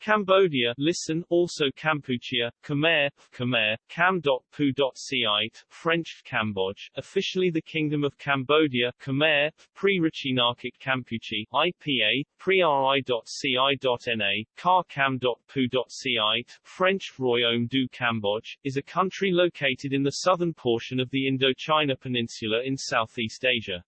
Cambodia listen, also Kampuchea, Khmer, Khmer, Cam.pu.ciite, French Cambodge, officially the Kingdom of Cambodia, Khmer, Pre-Rachinarchic Kampuche, IPA, Pre-ri.ci.na, Car Cam.pu.ciite, French Royaume du Cambodge, is a country located in the southern portion of the Indochina Peninsula in Southeast Asia.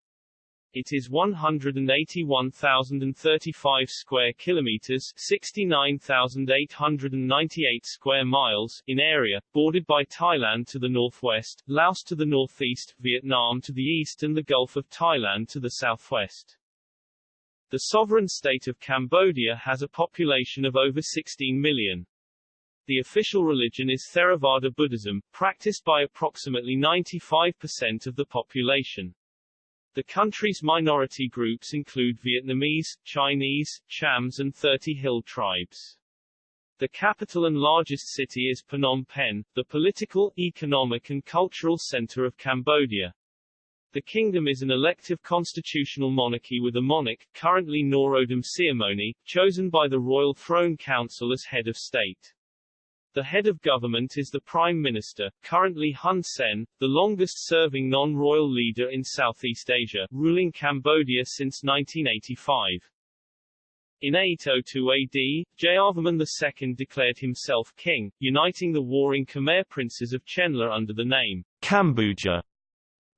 It is 181,035 square kilometers, 69,898 square miles in area, bordered by Thailand to the northwest, Laos to the northeast, Vietnam to the east and the Gulf of Thailand to the southwest. The sovereign state of Cambodia has a population of over 16 million. The official religion is Theravada Buddhism, practiced by approximately 95% of the population. The country's minority groups include Vietnamese, Chinese, Chams and 30 hill tribes. The capital and largest city is Phnom Penh, the political, economic and cultural center of Cambodia. The kingdom is an elective constitutional monarchy with a monarch, currently Norodom Sihamoni, chosen by the Royal Throne Council as head of state. The head of government is the Prime Minister, currently Hun Sen, the longest-serving non-royal leader in Southeast Asia, ruling Cambodia since 1985. In 802 AD, Jayavarman II declared himself king, uniting the warring Khmer princes of Chenla under the name Kambuja.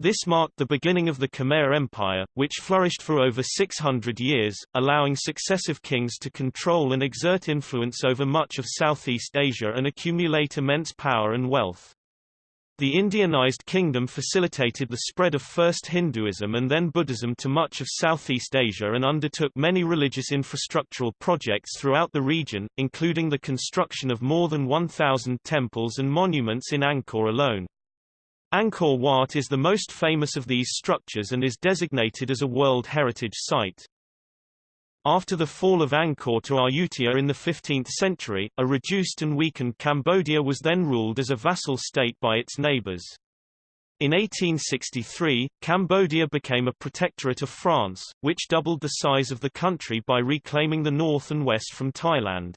This marked the beginning of the Khmer Empire, which flourished for over 600 years, allowing successive kings to control and exert influence over much of Southeast Asia and accumulate immense power and wealth. The Indianized kingdom facilitated the spread of first Hinduism and then Buddhism to much of Southeast Asia and undertook many religious infrastructural projects throughout the region, including the construction of more than 1,000 temples and monuments in Angkor alone. Angkor Wat is the most famous of these structures and is designated as a World Heritage Site. After the fall of Angkor to Ayutthaya in the 15th century, a reduced and weakened Cambodia was then ruled as a vassal state by its neighbors. In 1863, Cambodia became a protectorate of France, which doubled the size of the country by reclaiming the north and west from Thailand.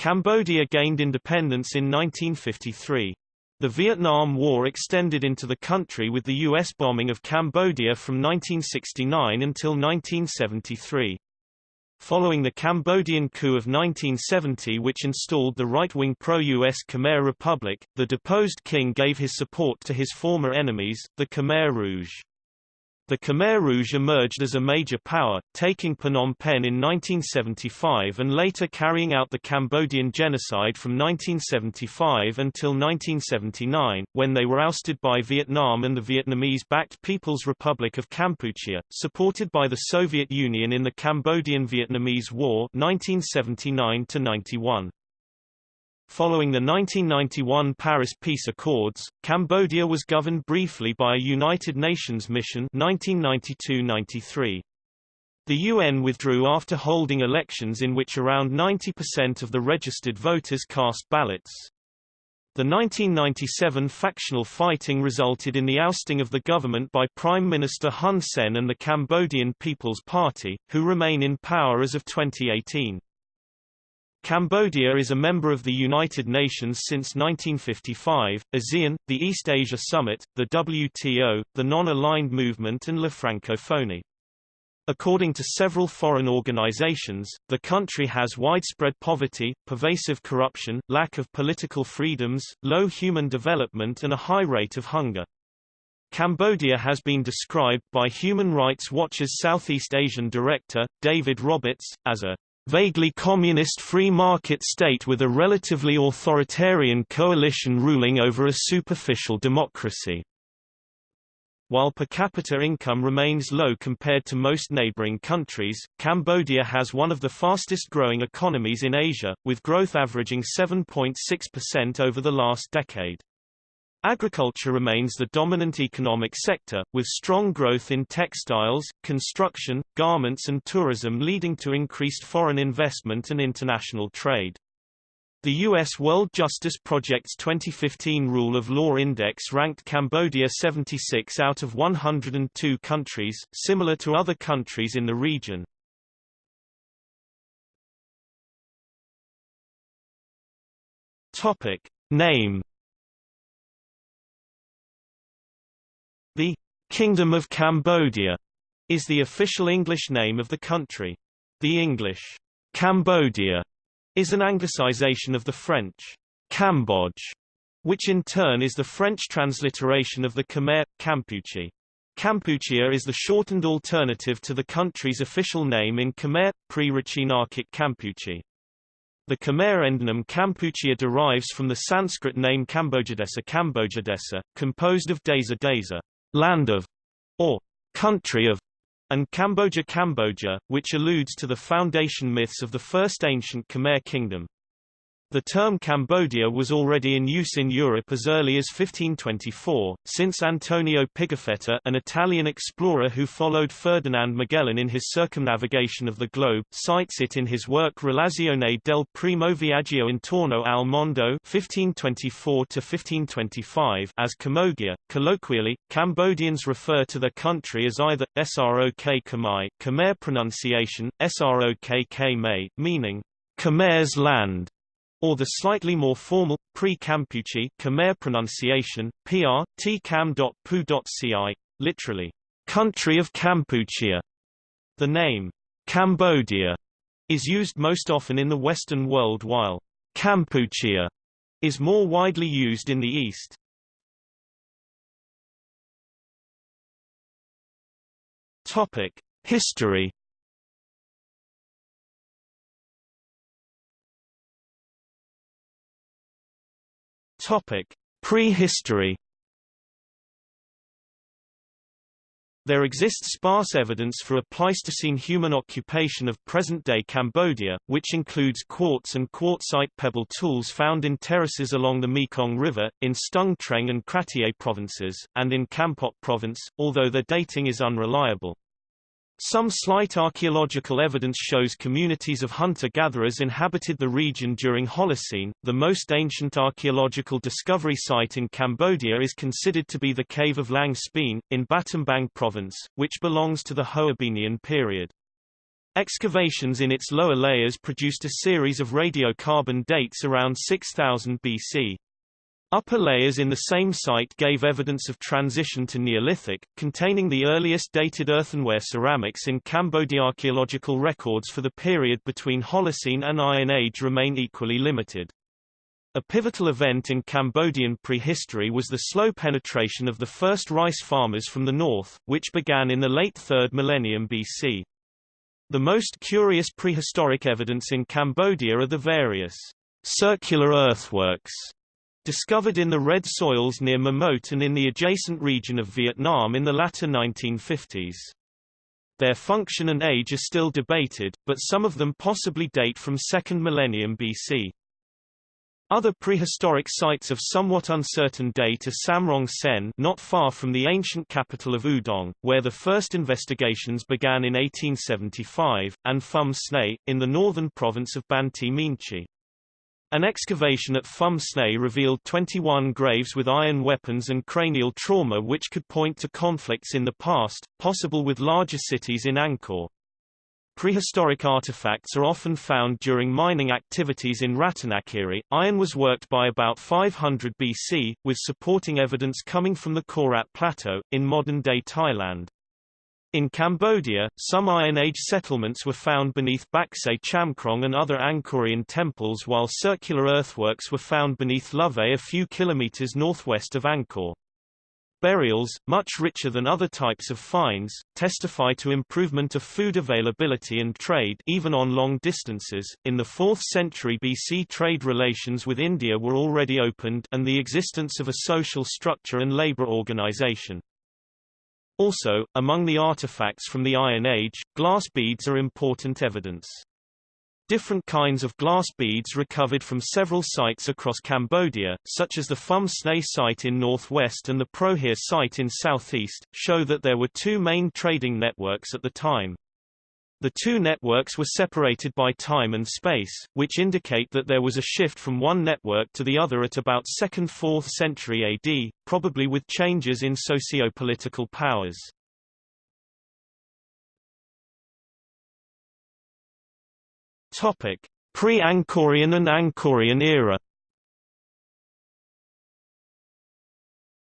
Cambodia gained independence in 1953. The Vietnam War extended into the country with the U.S. bombing of Cambodia from 1969 until 1973. Following the Cambodian coup of 1970 which installed the right-wing pro-US Khmer Republic, the deposed king gave his support to his former enemies, the Khmer Rouge. The Khmer Rouge emerged as a major power, taking Phnom Penh in 1975 and later carrying out the Cambodian genocide from 1975 until 1979, when they were ousted by Vietnam and the Vietnamese-backed People's Republic of Kampuchea, supported by the Soviet Union in the Cambodian-Vietnamese War 1979 -91. Following the 1991 Paris Peace Accords, Cambodia was governed briefly by a United Nations mission 1992-93. The UN withdrew after holding elections in which around 90% of the registered voters cast ballots. The 1997 factional fighting resulted in the ousting of the government by Prime Minister Hun Sen and the Cambodian People's Party, who remain in power as of 2018. Cambodia is a member of the United Nations since 1955, ASEAN, the East Asia Summit, the WTO, the Non-Aligned Movement and La Francophonie. According to several foreign organizations, the country has widespread poverty, pervasive corruption, lack of political freedoms, low human development and a high rate of hunger. Cambodia has been described by Human Rights Watch's Southeast Asian director, David Roberts, as a vaguely communist free market state with a relatively authoritarian coalition ruling over a superficial democracy. While per capita income remains low compared to most neighboring countries, Cambodia has one of the fastest growing economies in Asia, with growth averaging 7.6% over the last decade. Agriculture remains the dominant economic sector, with strong growth in textiles, construction, garments and tourism leading to increased foreign investment and international trade. The U.S. World Justice Project's 2015 Rule of Law Index ranked Cambodia 76 out of 102 countries, similar to other countries in the region. Topic. Name Kingdom of Cambodia is the official English name of the country. The English Cambodia is an anglicization of the French Cambodge, which in turn is the French transliteration of the Khmer, Kampuche. Kampuchea is the shortened alternative to the country's official name in Khmer, pre-Rachinarchic Kampuche. The Khmer endonym Kampuchea derives from the Sanskrit name Kambujadesa Kambujadesa, composed of Desa Desa, land of, or country of, and Cambodia Cambodia, which alludes to the foundation myths of the first ancient Khmer kingdom. The term Cambodia was already in use in Europe as early as 1524, since Antonio Pigafetta an Italian explorer who followed Ferdinand Magellan in his circumnavigation of the globe cites it in his work Relazione del primo viaggio intorno al mondo 1524 as Camogia. Colloquially, Cambodians refer to their country as either Srok Khmer, Khmer pronunciation, Srok Khmer, meaning Khmer's land, or the slightly more formal, pre-Kampuche Khmer pronunciation, pr, tkam.pu.ci, literally, country of Kampuchea. The name, Cambodia, is used most often in the Western world while Kampuchea is more widely used in the East. Topic: History Topic: Prehistory. There exists sparse evidence for a Pleistocene human occupation of present-day Cambodia, which includes quartz and quartzite pebble tools found in terraces along the Mekong River, in Stung Treng and Kratie provinces, and in Kampot province, although their dating is unreliable. Some slight archaeological evidence shows communities of hunter-gatherers inhabited the region during Holocene. The most ancient archaeological discovery site in Cambodia is considered to be the cave of Laang Spean, in Battambang province, which belongs to the Hoabinhian period. Excavations in its lower layers produced a series of radiocarbon dates around 6000 BC. Upper layers in the same site gave evidence of transition to Neolithic, containing the earliest dated earthenware ceramics in Cambodia. Archaeological records for the period between Holocene and Iron Age remain equally limited. A pivotal event in Cambodian prehistory was the slow penetration of the first rice farmers from the north, which began in the late 3rd millennium BC. The most curious prehistoric evidence in Cambodia are the various circular earthworks discovered in the red soils near Memot and in the adjacent region of Vietnam in the latter 1950s. Their function and age are still debated, but some of them possibly date from 2nd millennium BC. Other prehistoric sites of somewhat uncertain date are Samrong Sen not far from the ancient capital of Udong, where the first investigations began in 1875, and Phum Snay, in the northern province of Banteay Meanchey. An excavation at Phum Snay revealed 21 graves with iron weapons and cranial trauma which could point to conflicts in the past, possible with larger cities in Angkor. Prehistoric artifacts are often found during mining activities in Ratanakiri. Iron was worked by about 500 BC, with supporting evidence coming from the Korat Plateau, in modern-day Thailand. In Cambodia, some Iron Age settlements were found beneath Baksei Chamkrong and other Angkorian temples while circular earthworks were found beneath Lovea a few kilometers northwest of Angkor. Burials, much richer than other types of finds, testify to improvement of food availability and trade even on long distances. In the 4th century BC trade relations with India were already opened and the existence of a social structure and labor organization. Also, among the artifacts from the Iron Age, glass beads are important evidence. Different kinds of glass beads recovered from several sites across Cambodia, such as the Phum Snay site in northwest and the Prohear site in southeast, show that there were two main trading networks at the time. The two networks were separated by time and space, which indicate that there was a shift from one network to the other at about 2nd–4th century AD, probably with changes in socio-political powers. Pre-Angkorian and Angkorian era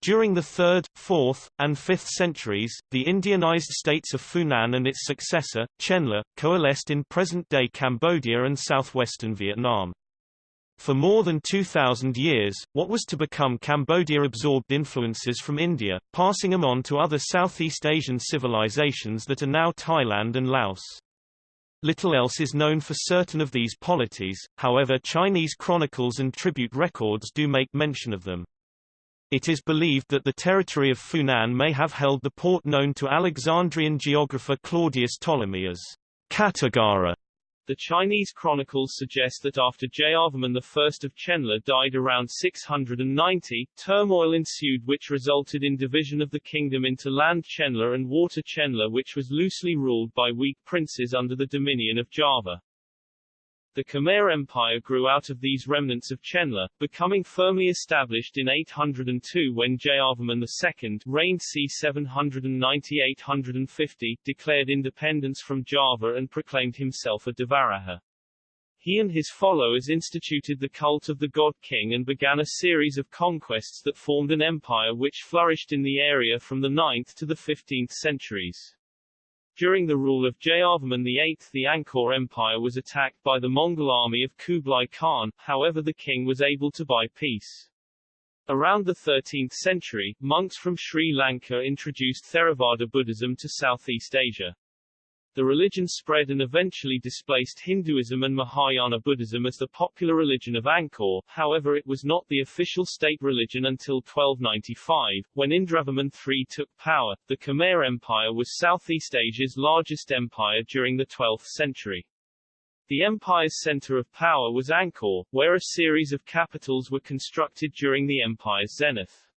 During the 3rd, 4th, and 5th centuries, the Indianized states of Funan and its successor, Chenla, coalesced in present-day Cambodia and southwestern Vietnam. For more than 2,000 years, what was to become Cambodia absorbed influences from India, passing them on to other Southeast Asian civilizations that are now Thailand and Laos. Little else is known for certain of these polities, however Chinese chronicles and tribute records do make mention of them. It is believed that the territory of Funan may have held the port known to Alexandrian geographer Claudius Ptolemy as Kattigara. The Chinese chronicles suggest that after Jayavarman I of Chenla died around 690, turmoil ensued which resulted in division of the kingdom into land Chenla and water Chenla which was loosely ruled by weak princes under the dominion of Java. The Khmer Empire grew out of these remnants of Chenla, becoming firmly established in 802 when Jayavarman II reigned c. 790-850, declared independence from Java and proclaimed himself a Devaraja. He and his followers instituted the cult of the god king and began a series of conquests that formed an empire which flourished in the area from the 9th to the 15th centuries. During the rule of Jayavarman VIII the Angkor Empire was attacked by the Mongol army of Kublai Khan, however the king was able to buy peace. Around the 13th century, monks from Sri Lanka introduced Theravada Buddhism to Southeast Asia. The religion spread and eventually displaced Hinduism and Mahayana Buddhism as the popular religion of Angkor, however it was not the official state religion until 1295, when Indravarman III took power. The Khmer Empire was Southeast Asia's largest empire during the 12th century. The empire's center of power was Angkor, where a series of capitals were constructed during the empire's zenith.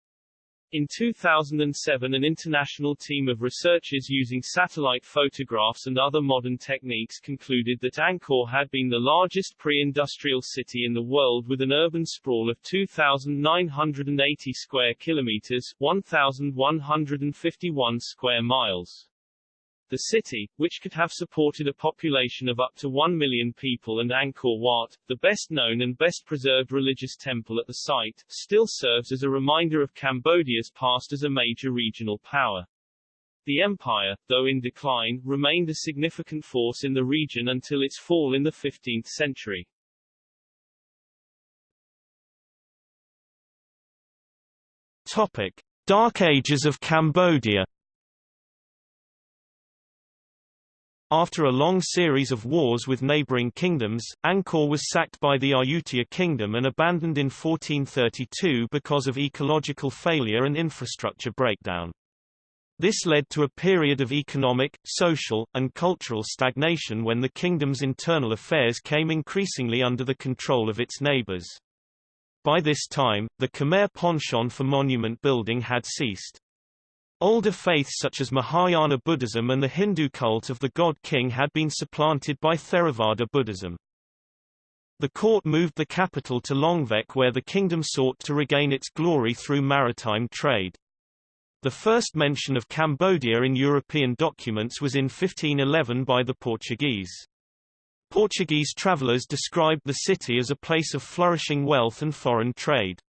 In 2007 an international team of researchers using satellite photographs and other modern techniques concluded that Angkor had been the largest pre-industrial city in the world with an urban sprawl of 2,980 square kilometers 1,151 square miles. The city, which could have supported a population of up to 1 million people and Angkor Wat, the best known and best preserved religious temple at the site, still serves as a reminder of Cambodia's past as a major regional power. The empire, though in decline, remained a significant force in the region until its fall in the 15th century. Topic. Dark Ages of Cambodia After a long series of wars with neighboring kingdoms, Angkor was sacked by the Ayutthaya kingdom and abandoned in 1432 because of ecological failure and infrastructure breakdown. This led to a period of economic, social, and cultural stagnation when the kingdom's internal affairs came increasingly under the control of its neighbors. By this time, the Khmer penchant for monument building had ceased. Older faiths such as Mahayana Buddhism and the Hindu cult of the god king had been supplanted by Theravada Buddhism. The court moved the capital to Longvek where the kingdom sought to regain its glory through maritime trade. The first mention of Cambodia in European documents was in 1511 by the Portuguese. Portuguese travelers described the city as a place of flourishing wealth and foreign trade.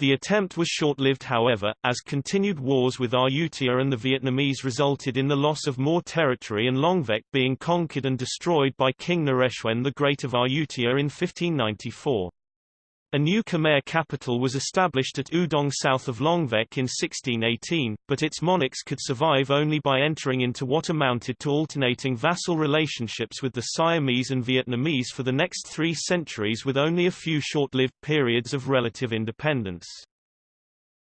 The attempt was short-lived however, as continued wars with Ayutthaya and the Vietnamese resulted in the loss of more territory and Longvek being conquered and destroyed by King Naresuan the Great of Ayutthaya in 1594. A new Khmer capital was established at Udong south of Longvek in 1618, but its monarchs could survive only by entering into what amounted to alternating vassal relationships with the Siamese and Vietnamese for the next three centuries with only a few short-lived periods of relative independence.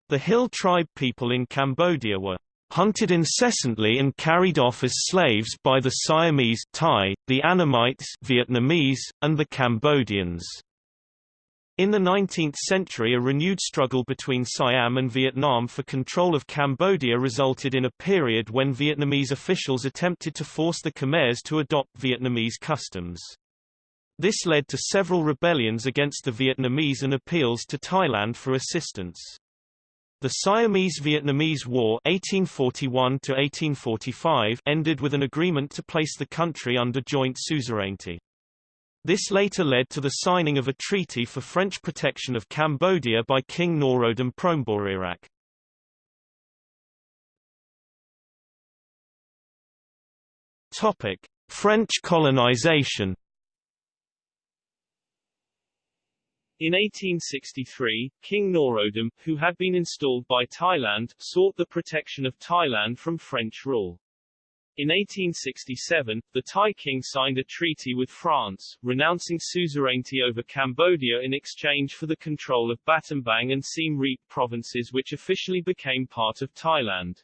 The Hill tribe people in Cambodia were hunted incessantly and carried off as slaves by the Siamese Thai, the Annamites Vietnamese, and the Cambodians. In the 19th century a renewed struggle between Siam and Vietnam for control of Cambodia resulted in a period when Vietnamese officials attempted to force the Khmers to adopt Vietnamese customs. This led to several rebellions against the Vietnamese and appeals to Thailand for assistance. The Siamese-Vietnamese War 1841 ended with an agreement to place the country under joint suzerainty. This later led to the signing of a treaty for French protection of Cambodia by King Norodom Promborirach. Topic: French colonization. In 1863, King Norodom, who had been installed by Thailand, sought the protection of Thailand from French rule. In 1867, the Thai king signed a treaty with France, renouncing suzerainty over Cambodia in exchange for the control of Battambang and Siem Reap provinces which officially became part of Thailand.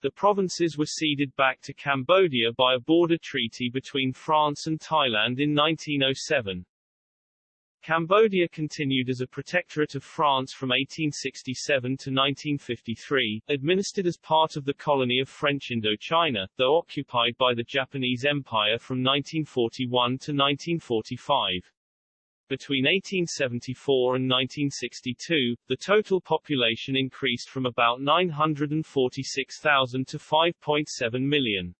The provinces were ceded back to Cambodia by a border treaty between France and Thailand in 1907. Cambodia continued as a protectorate of France from 1867 to 1953, administered as part of the colony of French Indochina, though occupied by the Japanese Empire from 1941 to 1945. Between 1874 and 1962, the total population increased from about 946,000 to 5.7 million.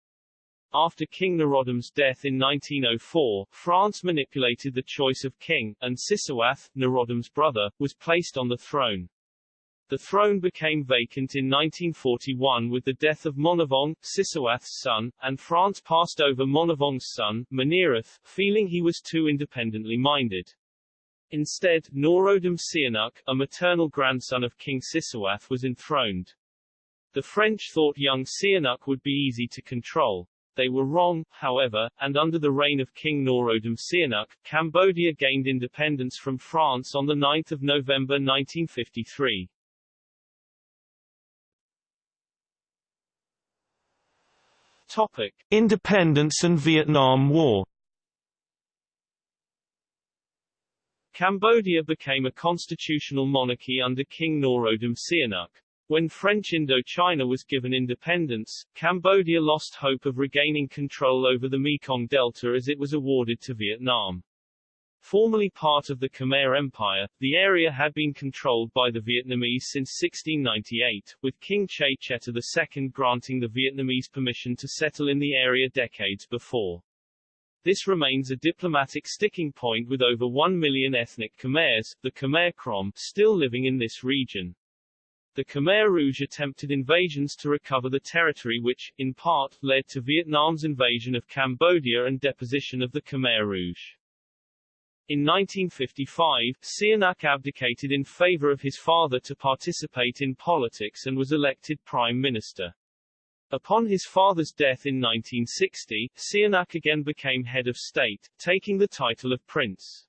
After King Norodom's death in 1904, France manipulated the choice of king, and Sisowath, Norodom's brother, was placed on the throne. The throne became vacant in 1941 with the death of Monivong, Sisowath's son, and France passed over Monivong's son, Monireth, feeling he was too independently minded. Instead, Norodom Sihanouk, a maternal grandson of King Sisowath was enthroned. The French thought young Sihanouk would be easy to control. They were wrong, however, and under the reign of King Norodom Sihanouk, Cambodia gained independence from France on 9 November 1953. Topic. Independence and Vietnam War Cambodia became a constitutional monarchy under King Norodom Sihanouk. When French Indochina was given independence, Cambodia lost hope of regaining control over the Mekong Delta as it was awarded to Vietnam. Formerly part of the Khmer Empire, the area had been controlled by the Vietnamese since 1698, with King Chey Chettha II granting the Vietnamese permission to settle in the area decades before. This remains a diplomatic sticking point with over 1 million ethnic Khmers, the Khmer Krom, still living in this region. The Khmer Rouge attempted invasions to recover the territory which, in part, led to Vietnam's invasion of Cambodia and deposition of the Khmer Rouge. In 1955, Sihanouk abdicated in favor of his father to participate in politics and was elected prime minister. Upon his father's death in 1960, Sihanouk again became head of state, taking the title of prince.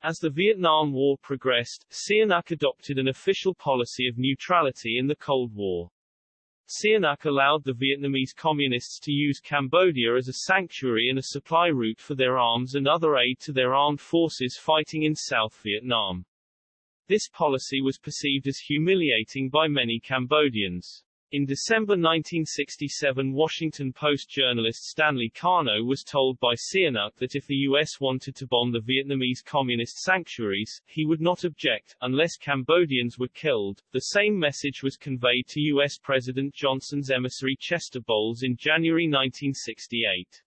As the Vietnam War progressed, Sihanouk adopted an official policy of neutrality in the Cold War. Sihanouk allowed the Vietnamese Communists to use Cambodia as a sanctuary and a supply route for their arms and other aid to their armed forces fighting in South Vietnam. This policy was perceived as humiliating by many Cambodians. In December 1967 Washington Post journalist Stanley Karnow was told by Sihanouk that if the U.S. wanted to bomb the Vietnamese communist sanctuaries, he would not object, unless Cambodians were killed. The same message was conveyed to U.S. President Johnson's emissary Chester Bowles in January 1968.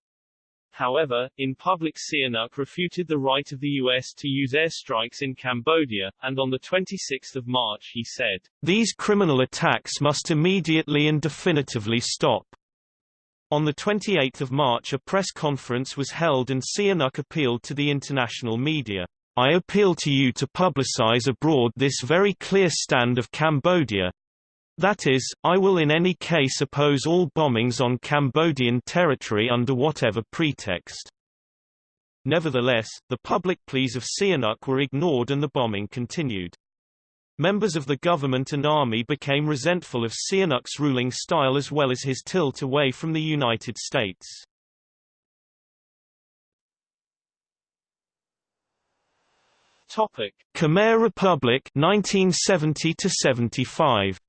However, in public Sihanouk refuted the right of the U.S. to use airstrikes in Cambodia, and on 26 March he said, These criminal attacks must immediately and definitively stop. On 28 March a press conference was held and Sihanouk appealed to the international media. I appeal to you to publicize abroad this very clear stand of Cambodia, that is, I will in any case oppose all bombings on Cambodian territory under whatever pretext. Nevertheless, the public pleas of Sihanouk were ignored and the bombing continued. Members of the government and army became resentful of Sihanouk's ruling style as well as his tilt away from the United States. Topic: Khmer Republic 1970 to 75.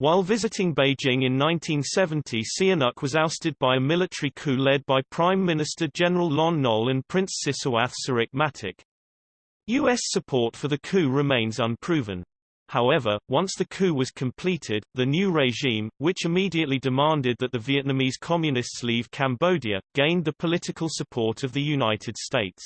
While visiting Beijing in 1970 Sihanouk was ousted by a military coup led by Prime Minister General Lon Nol and Prince Sisowath Sirikmatic. Matic. U.S. support for the coup remains unproven. However, once the coup was completed, the new regime, which immediately demanded that the Vietnamese Communists leave Cambodia, gained the political support of the United States.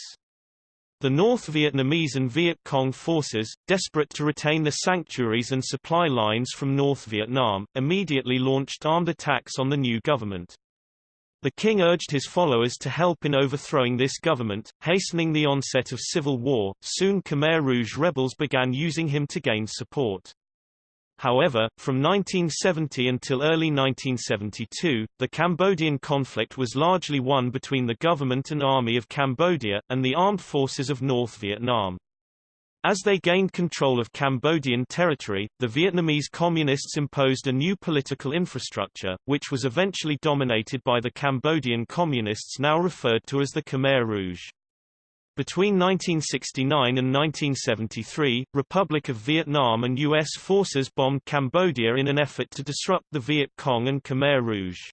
The North Vietnamese and Viet Cong forces, desperate to retain the sanctuaries and supply lines from North Vietnam, immediately launched armed attacks on the new government. The king urged his followers to help in overthrowing this government, hastening the onset of civil war. Soon Khmer Rouge rebels began using him to gain support. However, from 1970 until early 1972, the Cambodian conflict was largely won between the government and army of Cambodia, and the armed forces of North Vietnam. As they gained control of Cambodian territory, the Vietnamese Communists imposed a new political infrastructure, which was eventually dominated by the Cambodian Communists now referred to as the Khmer Rouge. Between 1969 and 1973, Republic of Vietnam and U.S. forces bombed Cambodia in an effort to disrupt the Viet Cong and Khmer Rouge.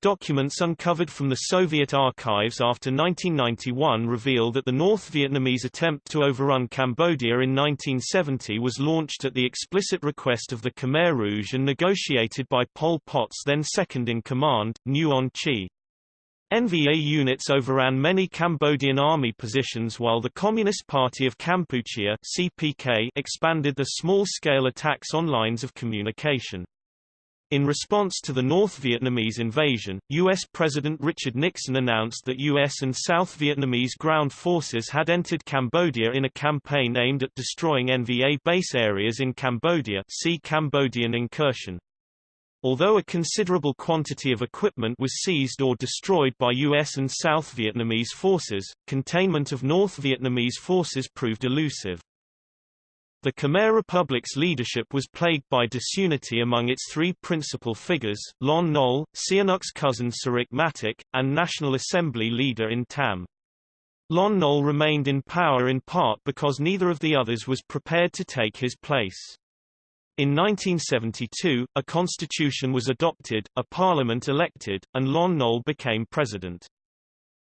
Documents uncovered from the Soviet archives after 1991 reveal that the North Vietnamese attempt to overrun Cambodia in 1970 was launched at the explicit request of the Khmer Rouge and negotiated by Pol Pot's then second-in-command, Nuon Chea. NVA units overran many Cambodian army positions while the Communist Party of Kampuchea CPK expanded the small-scale attacks on lines of communication. In response to the North Vietnamese invasion, U.S. President Richard Nixon announced that U.S. and South Vietnamese ground forces had entered Cambodia in a campaign aimed at destroying NVA base areas in Cambodia see Cambodian incursion. Although a considerable quantity of equipment was seized or destroyed by U.S. and South Vietnamese forces, containment of North Vietnamese forces proved elusive. The Khmer Republic's leadership was plagued by disunity among its three principal figures, Lon Nol, Sihanouk's cousin Sirik Matak, and National Assembly leader In Tam. Lon Nol remained in power in part because neither of the others was prepared to take his place. In 1972, a constitution was adopted, a parliament elected, and Lon Nol became president.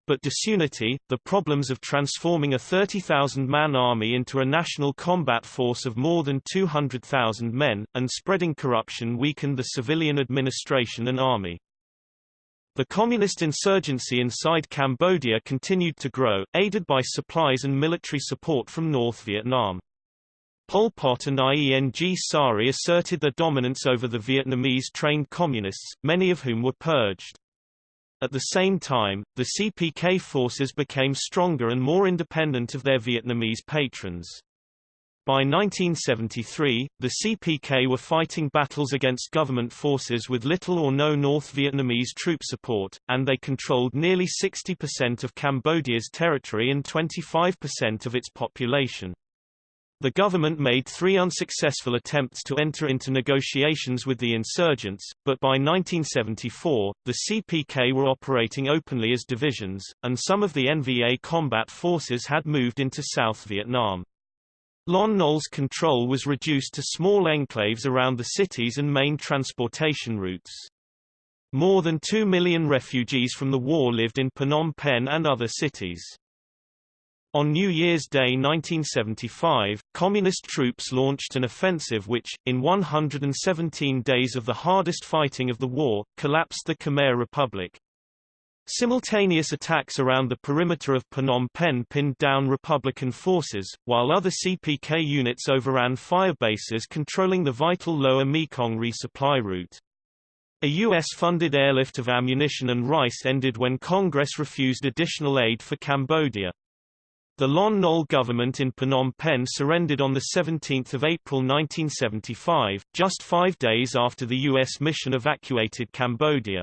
But disunity, the problems of transforming a 30,000-man army into a national combat force of more than 200,000 men, and spreading corruption weakened the civilian administration and army. The communist insurgency inside Cambodia continued to grow, aided by supplies and military support from North Vietnam. Pol Pot and Ieng Sary asserted their dominance over the Vietnamese-trained communists, many of whom were purged. At the same time, the CPK forces became stronger and more independent of their Vietnamese patrons. By 1973, the CPK were fighting battles against government forces with little or no North Vietnamese troop support, and they controlled nearly 60% of Cambodia's territory and 25% of its population. The government made three unsuccessful attempts to enter into negotiations with the insurgents, but by 1974, the CPK were operating openly as divisions, and some of the NVA combat forces had moved into South Vietnam. Lon Nol's control was reduced to small enclaves around the cities and main transportation routes. More than 2 million refugees from the war lived in Phnom Penh and other cities. On New Year's Day 1975, Communist troops launched an offensive which, in 117 days of the hardest fighting of the war, collapsed the Khmer Republic. Simultaneous attacks around the perimeter of Phnom Penh pinned down Republican forces, while other CPK units overran fire bases controlling the vital lower Mekong resupply route. A U.S.-funded airlift of ammunition and rice ended when Congress refused additional aid for Cambodia. The Lon Nol government in Phnom Penh surrendered on 17 April 1975, just five days after the U.S. mission evacuated Cambodia.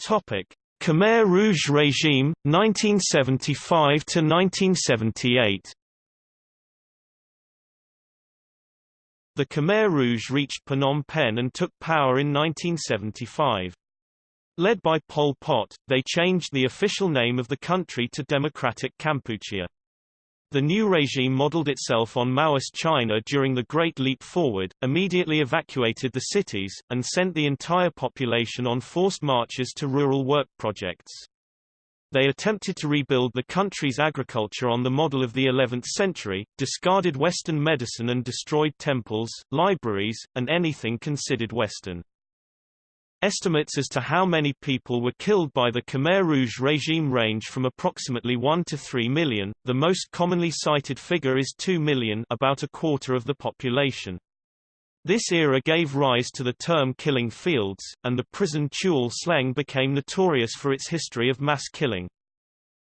Khmer Rouge regime, 1975–1978 The Khmer Rouge reached Phnom Penh and took power in 1975. Led by Pol Pot, they changed the official name of the country to Democratic Kampuchea. The new regime modeled itself on Maoist China during the Great Leap Forward, immediately evacuated the cities, and sent the entire population on forced marches to rural work projects. They attempted to rebuild the country's agriculture on the model of the 11th century, discarded Western medicine and destroyed temples, libraries, and anything considered Western. Estimates as to how many people were killed by the Khmer Rouge regime range from approximately 1 to 3 million. The most commonly cited figure is 2 million, about a quarter of the population. This era gave rise to the term killing fields, and the prison Tuol Sleng became notorious for its history of mass killing.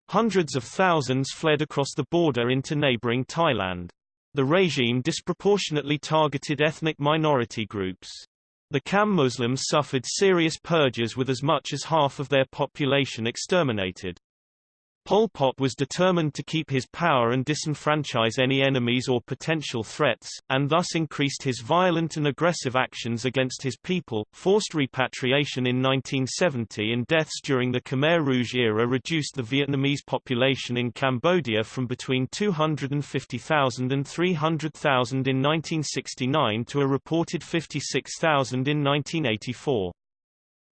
Hundreds of thousands fled across the border into neighboring Thailand. The regime disproportionately targeted ethnic minority groups. The Cham Muslims suffered serious purges with as much as half of their population exterminated. Pol Pot was determined to keep his power and disenfranchise any enemies or potential threats, and thus increased his violent and aggressive actions against his people. Forced repatriation in 1970 and deaths during the Khmer Rouge era reduced the Vietnamese population in Cambodia from between 250,000 and 300,000 in 1969 to a reported 56,000 in 1984.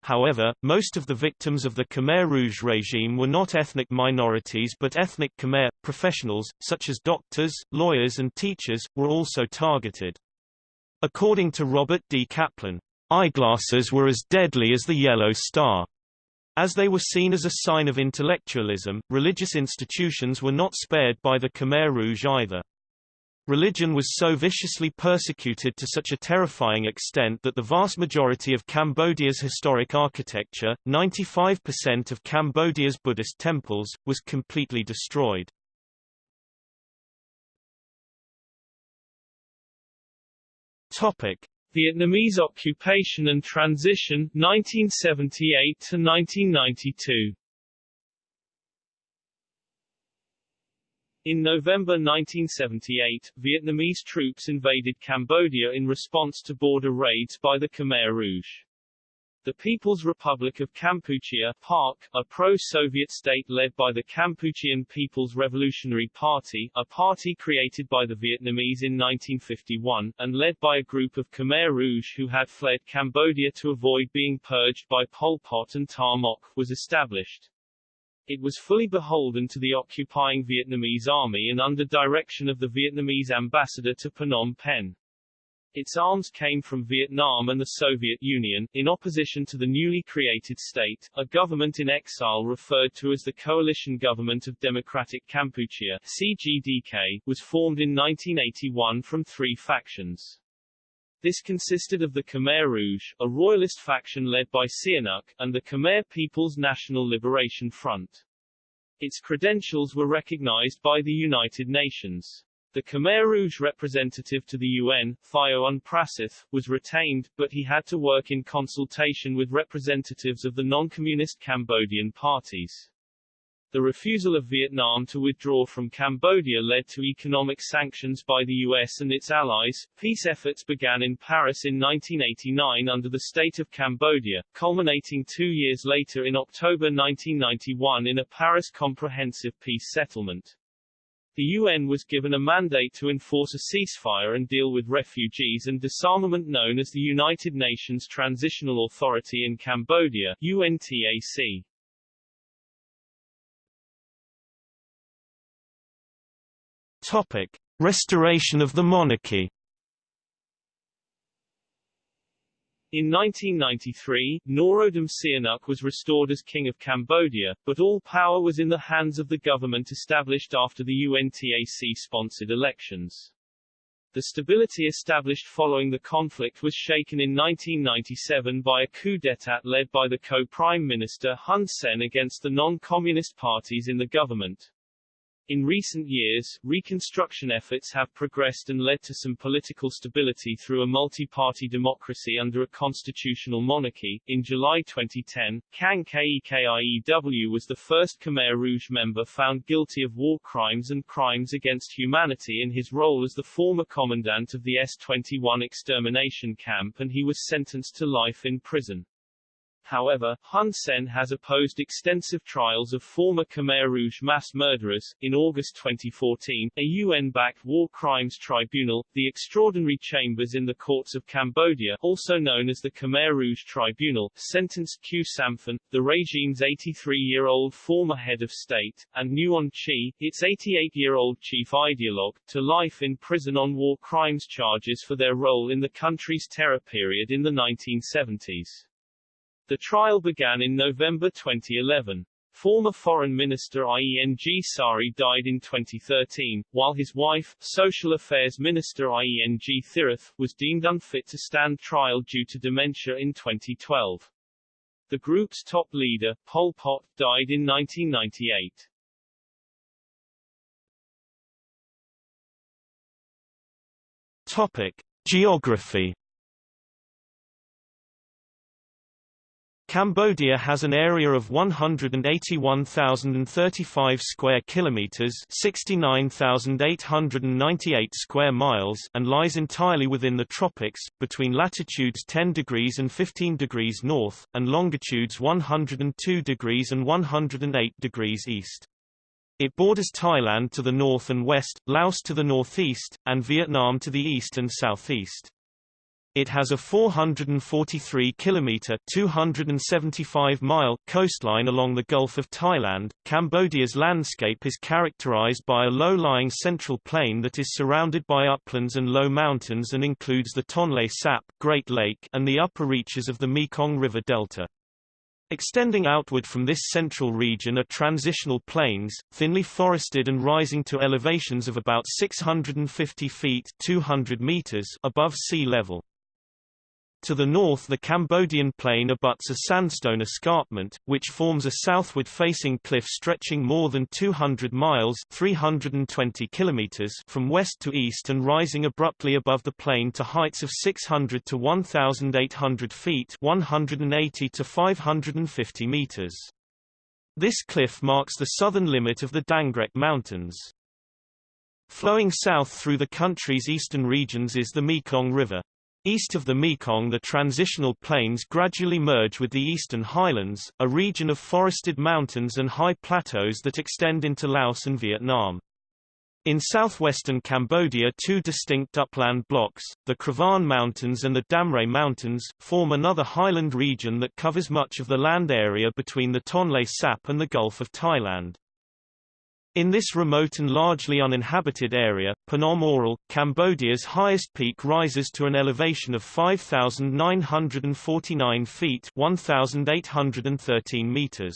However, most of the victims of the Khmer Rouge regime were not ethnic minorities but ethnic Khmer. Professionals, such as doctors, lawyers and teachers, were also targeted. According to Robert D. Kaplan, eyeglasses were as deadly as the yellow star. As they were seen as a sign of intellectualism, religious institutions were not spared by the Khmer Rouge either. Religion was so viciously persecuted to such a terrifying extent that the vast majority of Cambodia's historic architecture, 95% of Cambodia's Buddhist temples, was completely destroyed. Topic: Vietnamese occupation and transition 1978 to 1992. In November 1978, Vietnamese troops invaded Cambodia in response to border raids by the Khmer Rouge. The People's Republic of Kampuchea PARC, a pro-Soviet state led by the Kampuchean People's Revolutionary Party, a party created by the Vietnamese in 1951, and led by a group of Khmer Rouge who had fled Cambodia to avoid being purged by Pol Pot and Ta Mok, was established. It was fully beholden to the occupying Vietnamese army and under direction of the Vietnamese ambassador to Phnom Penh. Its arms came from Vietnam and the Soviet Union. In opposition to the newly created state, a government in exile referred to as the Coalition Government of Democratic Kampuchea CGDK, was formed in 1981 from three factions. This consisted of the Khmer Rouge, a royalist faction led by Sihanouk, and the Khmer People's National Liberation Front. Its credentials were recognized by the United Nations. The Khmer Rouge representative to the UN, Thiounn Prasith, was retained, but he had to work in consultation with representatives of the non-communist Cambodian parties. The refusal of Vietnam to withdraw from Cambodia led to economic sanctions by the US and its allies. Peace efforts began in Paris in 1989 under the state of Cambodia, culminating two years later in October 1991 in a Paris Comprehensive Peace Settlement. The UN was given a mandate to enforce a ceasefire and deal with refugees and disarmament known as the United Nations Transitional Authority in Cambodia UNTAC. Topic: Restoration of the monarchy. In 1993, Norodom Sihanouk was restored as King of Cambodia, but all power was in the hands of the government established after the UNTAC-sponsored elections. The stability established following the conflict was shaken in 1997 by a coup d'état led by the co-prime minister Hun Sen against the non-communist parties in the government. In recent years, reconstruction efforts have progressed and led to some political stability through a multi-party democracy under a constitutional monarchy. In July 2010, Kang Kek Iew was the first Khmer Rouge member found guilty of war crimes and crimes against humanity in his role as the former commandant of the S-21 extermination camp and he was sentenced to life in prison. However, Hun Sen has opposed extensive trials of former Khmer Rouge mass murderers. In August 2014, a UN-backed war crimes tribunal, the Extraordinary Chambers in the Courts of Cambodia, also known as the Khmer Rouge Tribunal, sentenced Khieu Samphan, the regime's 83-year-old former head of state, and Nuon Chea, its 88-year-old chief ideologue, to life in prison on war crimes charges for their role in the country's terror period in the 1970s. The trial began in November 2011. Former Foreign Minister Ieng Sary died in 2013, while his wife, Social Affairs Minister Ieng Thirith, was deemed unfit to stand trial due to dementia in 2012. The group's top leader, Pol Pot, died in 1998. Topic: Geography Cambodia has an area of 181,035 square kilometers, 69,898 square miles, and lies entirely within the tropics, between latitudes 10 degrees and 15 degrees north, and longitudes 102 degrees and 108 degrees east. It borders Thailand to the north and west, Laos to the northeast, and Vietnam to the east and southeast. It has a 443 kilometer 275 mile coastline along the Gulf of Thailand. Cambodia's landscape is characterized by a low-lying central plain that is surrounded by uplands and low mountains and includes the Tonle Sap, Great Lake, and the upper reaches of the Mekong River Delta. Extending outward from this central region are transitional plains, thinly forested and rising to elevations of about 650 feet 200 meters above sea level. To the north the Cambodian plain abuts a sandstone escarpment, which forms a southward-facing cliff stretching more than 200 miles 320 kilometers from west to east and rising abruptly above the plain to heights of 600 to 1,800 feet 180 to 550 meters. This cliff marks the southern limit of the Dangrek Mountains. Flowing south through the country's eastern regions is the Mekong River. East of the Mekong the transitional plains gradually merge with the eastern highlands, a region of forested mountains and high plateaus that extend into Laos and Vietnam. In southwestern Cambodia two distinct upland blocks, the Kravan Mountains and the Damre Mountains, form another highland region that covers much of the land area between the Tonle Sap and the Gulf of Thailand. In this remote and largely uninhabited area, Phnom Aural, Cambodia's highest peak rises to an elevation of 5,949 feet 1,813 meters.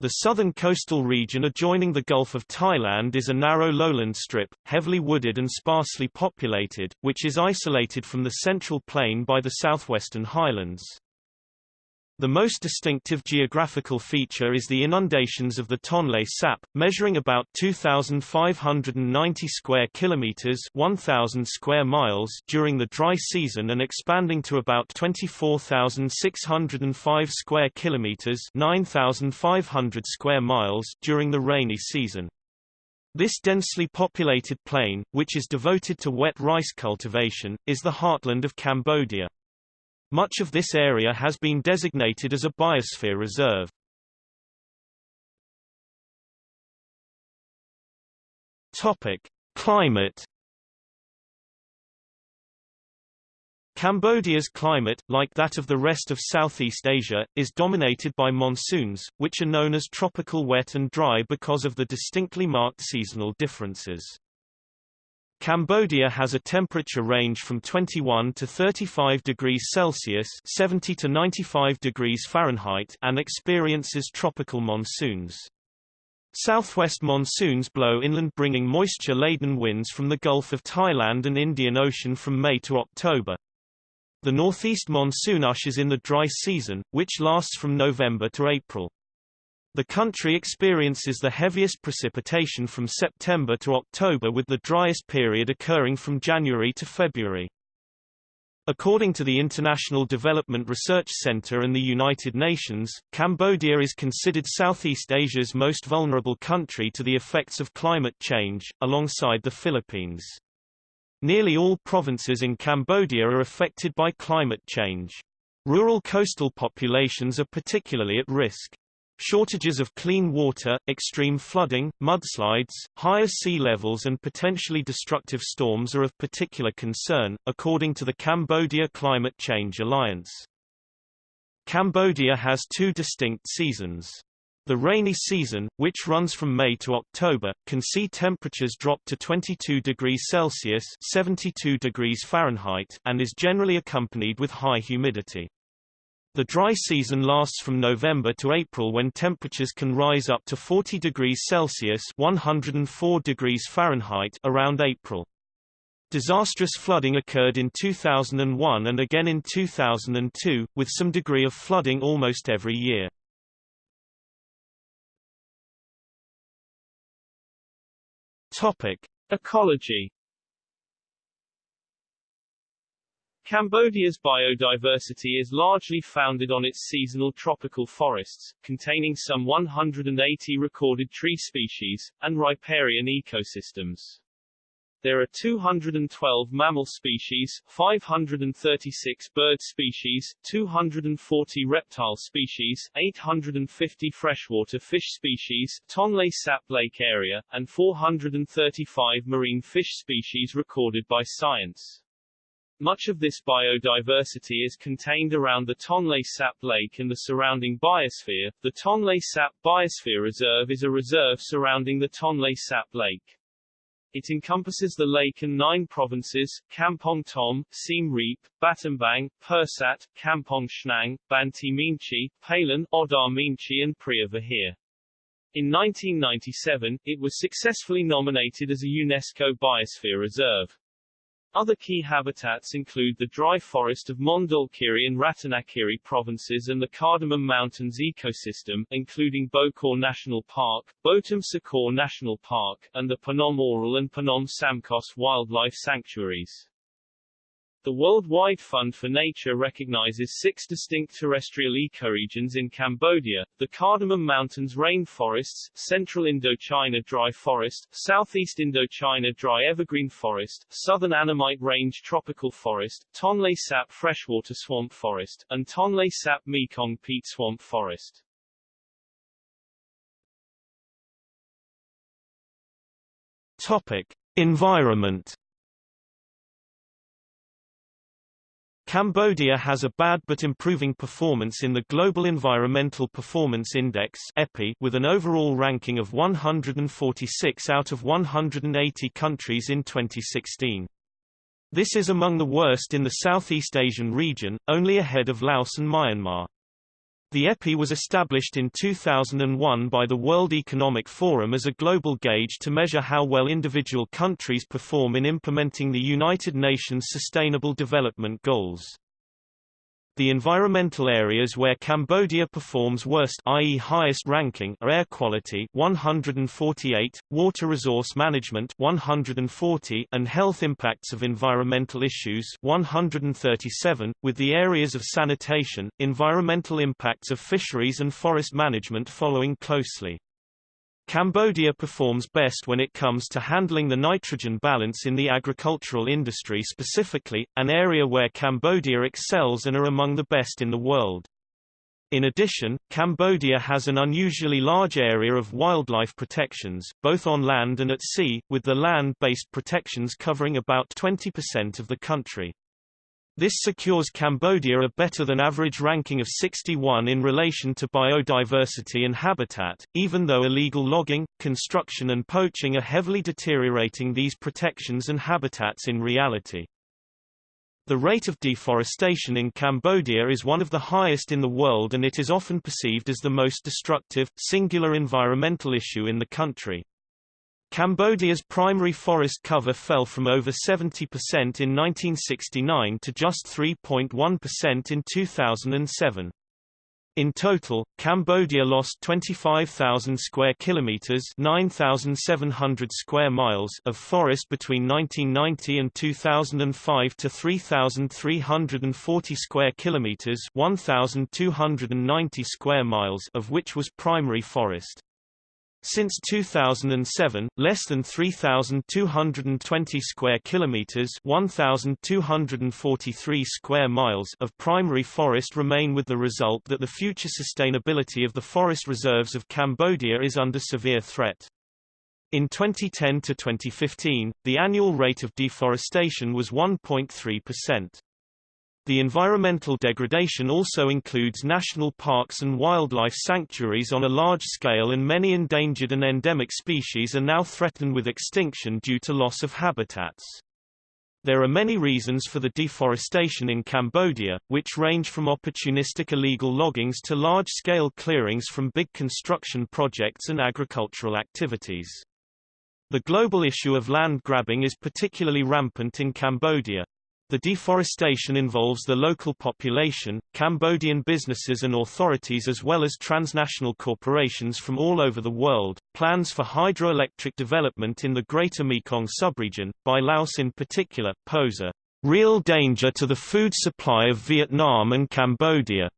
The southern coastal region adjoining the Gulf of Thailand is a narrow lowland strip, heavily wooded and sparsely populated, which is isolated from the central plain by the southwestern highlands. The most distinctive geographical feature is the inundations of the Tonle Sap, measuring about 2,590 square kilometers (1,000 square miles) during the dry season and expanding to about 24,605 square kilometers (9,500 square miles) during the rainy season. This densely populated plain, which is devoted to wet rice cultivation, is the heartland of Cambodia. Much of this area has been designated as a biosphere reserve. Topic: Climate Cambodia's climate, like that of the rest of Southeast Asia, is dominated by monsoons, which are known as tropical wet and dry because of the distinctly marked seasonal differences. Cambodia has a temperature range from 21 to 35 degrees Celsius 70 to 95 degrees Fahrenheit and experiences tropical monsoons. Southwest monsoons blow inland bringing moisture-laden winds from the Gulf of Thailand and Indian Ocean from May to October. The northeast monsoon ushers in the dry season, which lasts from November to April. The country experiences the heaviest precipitation from September to October with the driest period occurring from January to February. According to the International Development Research Center and the United Nations, Cambodia is considered Southeast Asia's most vulnerable country to the effects of climate change, alongside the Philippines. Nearly all provinces in Cambodia are affected by climate change. Rural coastal populations are particularly at risk. Shortages of clean water, extreme flooding, mudslides, higher sea levels and potentially destructive storms are of particular concern, according to the Cambodia Climate Change Alliance. Cambodia has two distinct seasons. The rainy season, which runs from May to October, can see temperatures drop to 22 degrees Celsius 72 degrees Fahrenheit and is generally accompanied with high humidity. The dry season lasts from November to April when temperatures can rise up to 40 degrees Celsius 104 degrees Fahrenheit around April. Disastrous flooding occurred in 2001 and again in 2002, with some degree of flooding almost every year. Topic: Ecology. Cambodia's biodiversity is largely founded on its seasonal tropical forests, containing some 180 recorded tree species, and riparian ecosystems. There are 212 mammal species, 536 bird species, 240 reptile species, 850 freshwater fish species, Tonle Sap Lake area, and 435 marine fish species recorded by science. Much of this biodiversity is contained around the Tonle Sap Lake and the surrounding biosphere. The Tonle Sap Biosphere Reserve is a reserve surrounding the Tonle Sap Lake. It encompasses the lake and nine provinces, Kampong Thom, Siem Reap, Battambang, Pursat, Kampong Chhnang, Banteay Meanchey, Pailin, Oddar Meanchey and Preah Vihear. In 1997, it was successfully nominated as a UNESCO Biosphere Reserve. Other key habitats include the dry forest of Mondulkiri and Ratanakiri provinces and the Cardamom Mountains ecosystem, including Bokor National Park, Botum Sakor National Park, and the Phnom Aural and Phnom Samkos wildlife sanctuaries. The Worldwide Fund for Nature recognizes six distinct terrestrial ecoregions in Cambodia, the Cardamom Mountains rainforests, Central Indochina dry forest, Southeast Indochina dry evergreen forest, Southern Annamite Range tropical forest, Tonle Sap freshwater swamp forest, and Tonle Sap Mekong peat swamp forest. Topic: Environment Cambodia has a bad but improving performance in the Global Environmental Performance Index with an overall ranking of 146 out of 180 countries in 2016. This is among the worst in the Southeast Asian region, only ahead of Laos and Myanmar. The EPI was established in 2001 by the World Economic Forum as a global gauge to measure how well individual countries perform in implementing the United Nations Sustainable Development Goals. The environmental areas where Cambodia performs worst i.e. highest ranking are air quality 148, water resource management 140 and health impacts of environmental issues 137, with the areas of sanitation, environmental impacts of fisheries and forest management following closely. Cambodia performs best when it comes to handling the nitrogen balance in the agricultural industry specifically, an area where Cambodia excels and are among the best in the world. In addition, Cambodia has an unusually large area of wildlife protections, both on land and at sea, with the land-based protections covering about 20% of the country. This secures Cambodia a better than average ranking of 61 in relation to biodiversity and habitat, even though illegal logging, construction and poaching are heavily deteriorating these protections and habitats in reality. The rate of deforestation in Cambodia is one of the highest in the world and it is often perceived as the most destructive, singular environmental issue in the country. Cambodia's primary forest cover fell from over 70% in 1969 to just 3.1% in 2007. In total, Cambodia lost 25,000 square kilometers, 9,700 square miles of forest between 1990 and 2005 to 3,340 square kilometers, 1,290 square miles of which was primary forest. Since 2007, less than 3220 square kilometers, 1243 square miles of primary forest remain with the result that the future sustainability of the forest reserves of Cambodia is under severe threat. In 2010 to 2015, the annual rate of deforestation was 1.3%. The environmental degradation also includes national parks and wildlife sanctuaries on a large scale and many endangered and endemic species are now threatened with extinction due to loss of habitats. There are many reasons for the deforestation in Cambodia, which range from opportunistic illegal loggings to large-scale clearings from big construction projects and agricultural activities. The global issue of land grabbing is particularly rampant in Cambodia. The deforestation involves the local population, Cambodian businesses and authorities as well as transnational corporations from all over the world. Plans for hydroelectric development in the Greater Mekong subregion, by Laos in particular, pose a real danger to the food supply of Vietnam and Cambodia.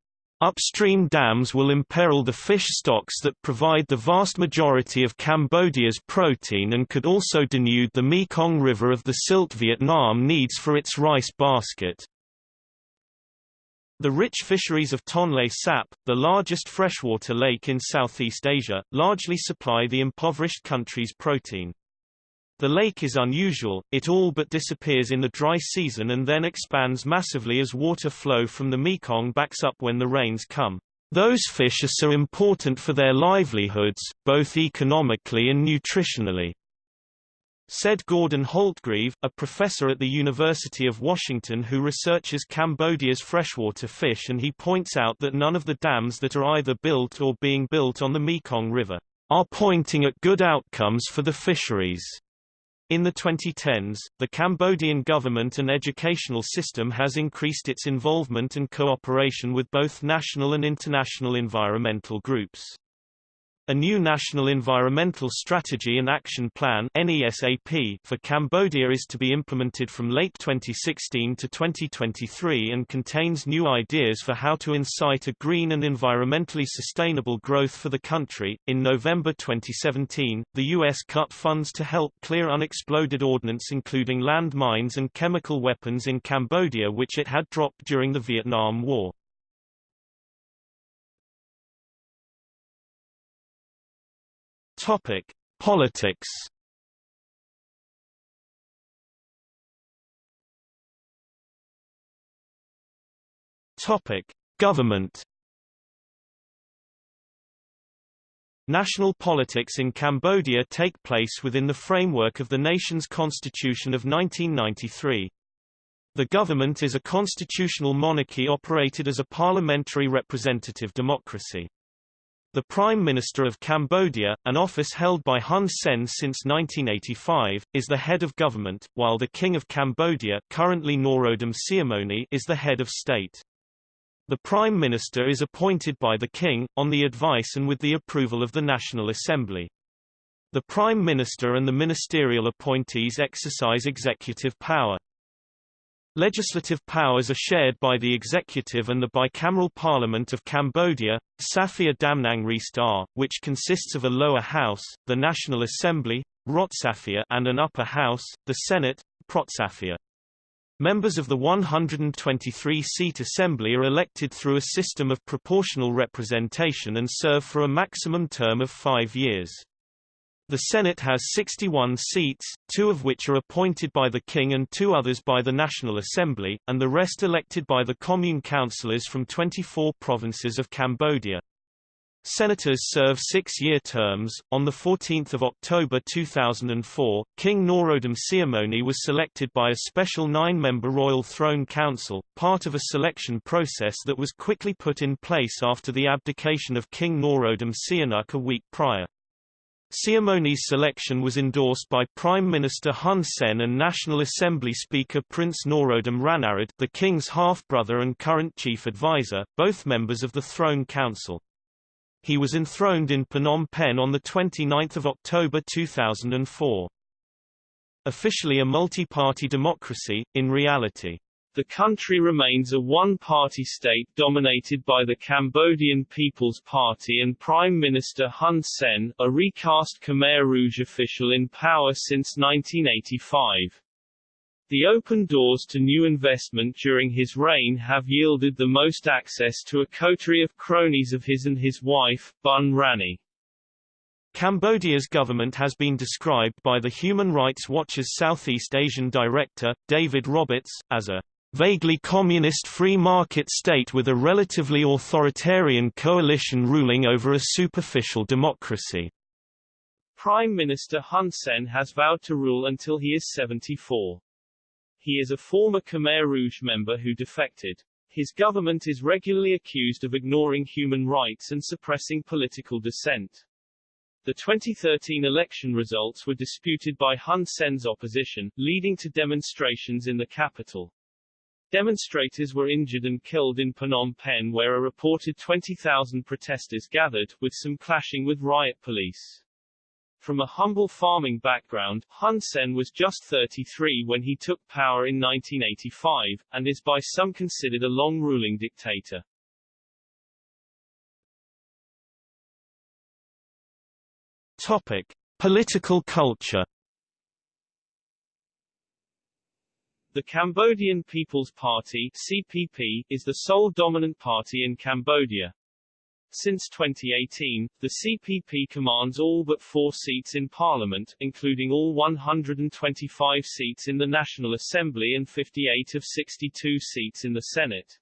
Upstream dams will imperil the fish stocks that provide the vast majority of Cambodia's protein and could also denude the Mekong River of the silt Vietnam needs for its rice basket. The rich fisheries of Tonle Sap, the largest freshwater lake in Southeast Asia, largely supply the impoverished country's protein. The lake is unusual, it all but disappears in the dry season and then expands massively as water flow from the Mekong backs up when the rains come. Those fish are so important for their livelihoods, both economically and nutritionally. Said Gordon Holtgrieve, a professor at the University of Washington who researches Cambodia's freshwater fish and he points out that none of the dams that are either built or being built on the Mekong River are pointing at good outcomes for the fisheries. In the 2010s, the Cambodian government and educational system has increased its involvement and cooperation with both national and international environmental groups. A new National Environmental Strategy and Action Plan for Cambodia is to be implemented from late 2016 to 2023 and contains new ideas for how to incite a green and environmentally sustainable growth for the country. In November 2017, the U.S. cut funds to help clear unexploded ordnance including land mines and chemical weapons in Cambodia which it had dropped during the Vietnam War. Topic: Politics. Topic: Government. National politics in Cambodia take place within the framework of the nation's constitution of 1993. The government is a constitutional monarchy operated as a parliamentary representative democracy. The Prime Minister of Cambodia, an office held by Hun Sen since 1985, is the head of government, while the King of Cambodia currently Norodom Sihamoni is the head of state. The Prime Minister is appointed by the King, on the advice and with the approval of the National Assembly. The Prime Minister and the ministerial appointees exercise executive power. Legislative powers are shared by the executive and the bicameral parliament of Cambodia, Safia Damnang Ristar, which consists of a lower house, the National Assembly, Rotsafia, and an upper house, the Senate, Protsafia. Members of the 123-seat assembly are elected through a system of proportional representation and serve for a maximum term of five years. The Senate has 61 seats, two of which are appointed by the King and two others by the National Assembly, and the rest elected by the commune councillors from 24 provinces of Cambodia. Senators serve six-year terms. On 14 October 2004, King Norodom Sihamoni was selected by a special nine-member Royal Throne Council, part of a selection process that was quickly put in place after the abdication of King Norodom Sihanouk a week prior. Sihamoni's selection was endorsed by Prime Minister Hun Sen and National Assembly Speaker Prince Norodom Ranariddh the king's half-brother and current chief advisor, both members of the Throne Council. He was enthroned in Phnom Penh on 29 October 2004. Officially a multi-party democracy, in reality, the country remains a one-party state dominated by the Cambodian People's Party and Prime Minister Hun Sen, a recast Khmer Rouge official in power since 1985. The open doors to new investment during his reign have yielded the most access to a coterie of cronies of his and his wife, Bun Rany. Cambodia's government has been described by the Human Rights Watch's Southeast Asian director, David Roberts, as a vaguely communist free market state with a relatively authoritarian coalition ruling over a superficial democracy. Prime Minister Hun Sen has vowed to rule until he is 74. He is a former Khmer Rouge member who defected. His government is regularly accused of ignoring human rights and suppressing political dissent. The 2013 election results were disputed by Hun Sen's opposition, leading to demonstrations in the capital. Demonstrators were injured and killed in Phnom Penh where a reported 20,000 protesters gathered, with some clashing with riot police. From a humble farming background, Hun Sen was just 33 when he took power in 1985, and is by some considered a long-ruling dictator. Topic: Political culture. The Cambodian People's Party (CPP) is the sole dominant party in Cambodia. Since 2018, the CPP commands all but four seats in parliament, including all 125 seats in the National Assembly and 58 of 62 seats in the Senate.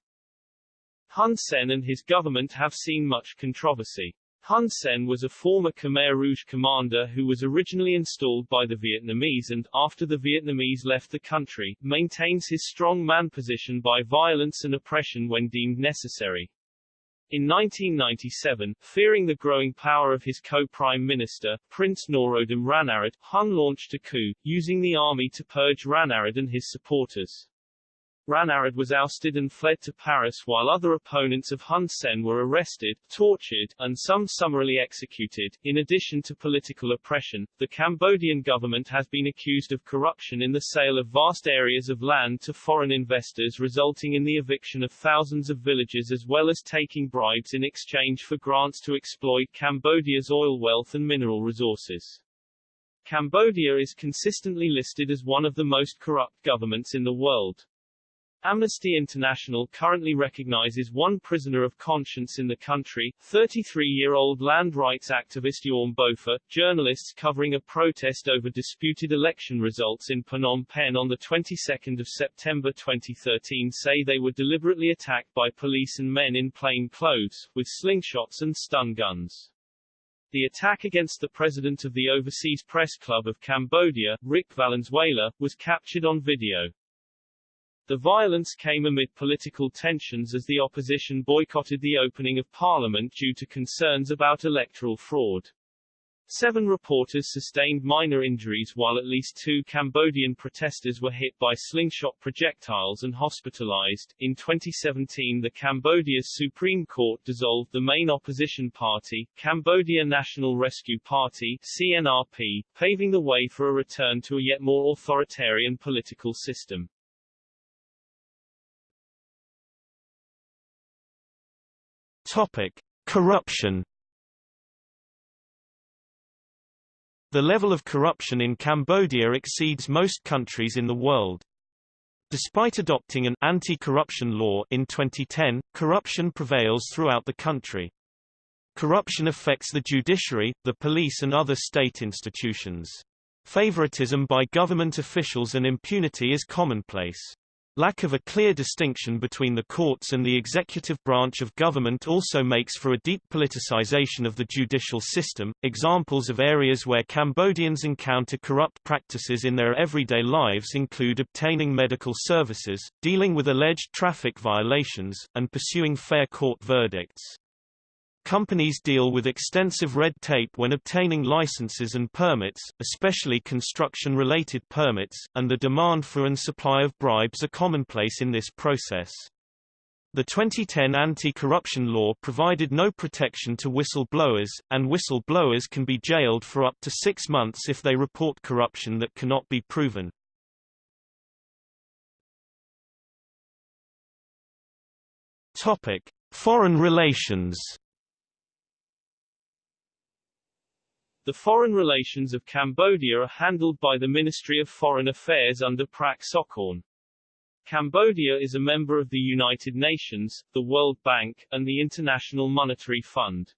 Hun Sen and his government have seen much controversy. Hun Sen was a former Khmer Rouge commander who was originally installed by the Vietnamese and, after the Vietnamese left the country, maintains his strong man position by violence and oppression when deemed necessary. In 1997, fearing the growing power of his co-prime minister, Prince Norodom Ranariddh, Hun launched a coup, using the army to purge Ranariddh and his supporters. Ranariddh was ousted and fled to Paris while other opponents of Hun Sen were arrested, tortured, and some summarily executed. In addition to political oppression, the Cambodian government has been accused of corruption in the sale of vast areas of land to foreign investors resulting in the eviction of thousands of villages as well as taking bribes in exchange for grants to exploit Cambodia's oil wealth and mineral resources. Cambodia is consistently listed as one of the most corrupt governments in the world. Amnesty International currently recognizes one prisoner of conscience in the country, 33-year-old land rights activist Yorm Bopha. Journalists covering a protest over disputed election results in Phnom Penh on the 22nd of September 2013 say they were deliberately attacked by police and men in plain clothes, with slingshots and stun guns. The attack against the president of the Overseas Press Club of Cambodia, Rick Valenzuela, was captured on video. The violence came amid political tensions as the opposition boycotted the opening of parliament due to concerns about electoral fraud. Seven reporters sustained minor injuries while at least two Cambodian protesters were hit by slingshot projectiles and hospitalized. In 2017, the Cambodia's Supreme Court dissolved the main opposition party, Cambodia National Rescue Party, CNRP, paving the way for a return to a yet more authoritarian political system. Topic: Corruption. The level of corruption in Cambodia exceeds most countries in the world. Despite adopting an anti-corruption law in 2010, corruption prevails throughout the country. Corruption affects the judiciary, the police and other state institutions. Favoritism by government officials and impunity is commonplace. Lack of a clear distinction between the courts and the executive branch of government also makes for a deep politicization of the judicial system. Examples of areas where Cambodians encounter corrupt practices in their everyday lives include obtaining medical services, dealing with alleged traffic violations, and pursuing fair court verdicts. Companies deal with extensive red tape when obtaining licenses and permits, especially construction-related permits, and the demand for and supply of bribes are commonplace in this process. The 2010 anti-corruption law provided no protection to whistleblowers, and whistleblowers can be jailed for up to six months if they report corruption that cannot be proven. Topic: Foreign relations. The foreign relations of Cambodia are handled by the Ministry of Foreign Affairs under Prak Sokhonn. Cambodia is a member of the United Nations, the World Bank, and the International Monetary Fund.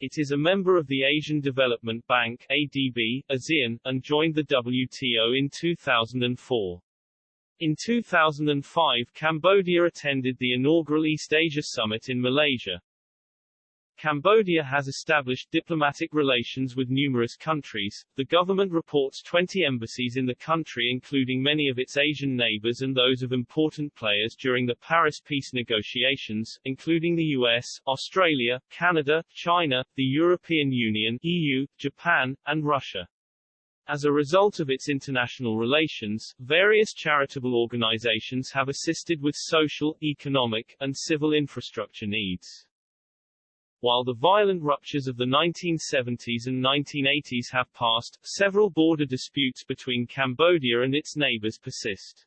It is a member of the Asian Development Bank ADB, ASEAN, and joined the WTO in 2004. In 2005 Cambodia attended the inaugural East Asia Summit in Malaysia. Cambodia has established diplomatic relations with numerous countries. The government reports 20 embassies in the country including many of its Asian neighbors and those of important players during the Paris peace negotiations, including the US, Australia, Canada, China, the European Union, EU, Japan, and Russia. As a result of its international relations, various charitable organizations have assisted with social, economic, and civil infrastructure needs. While the violent ruptures of the 1970s and 1980s have passed, several border disputes between Cambodia and its neighbors persist.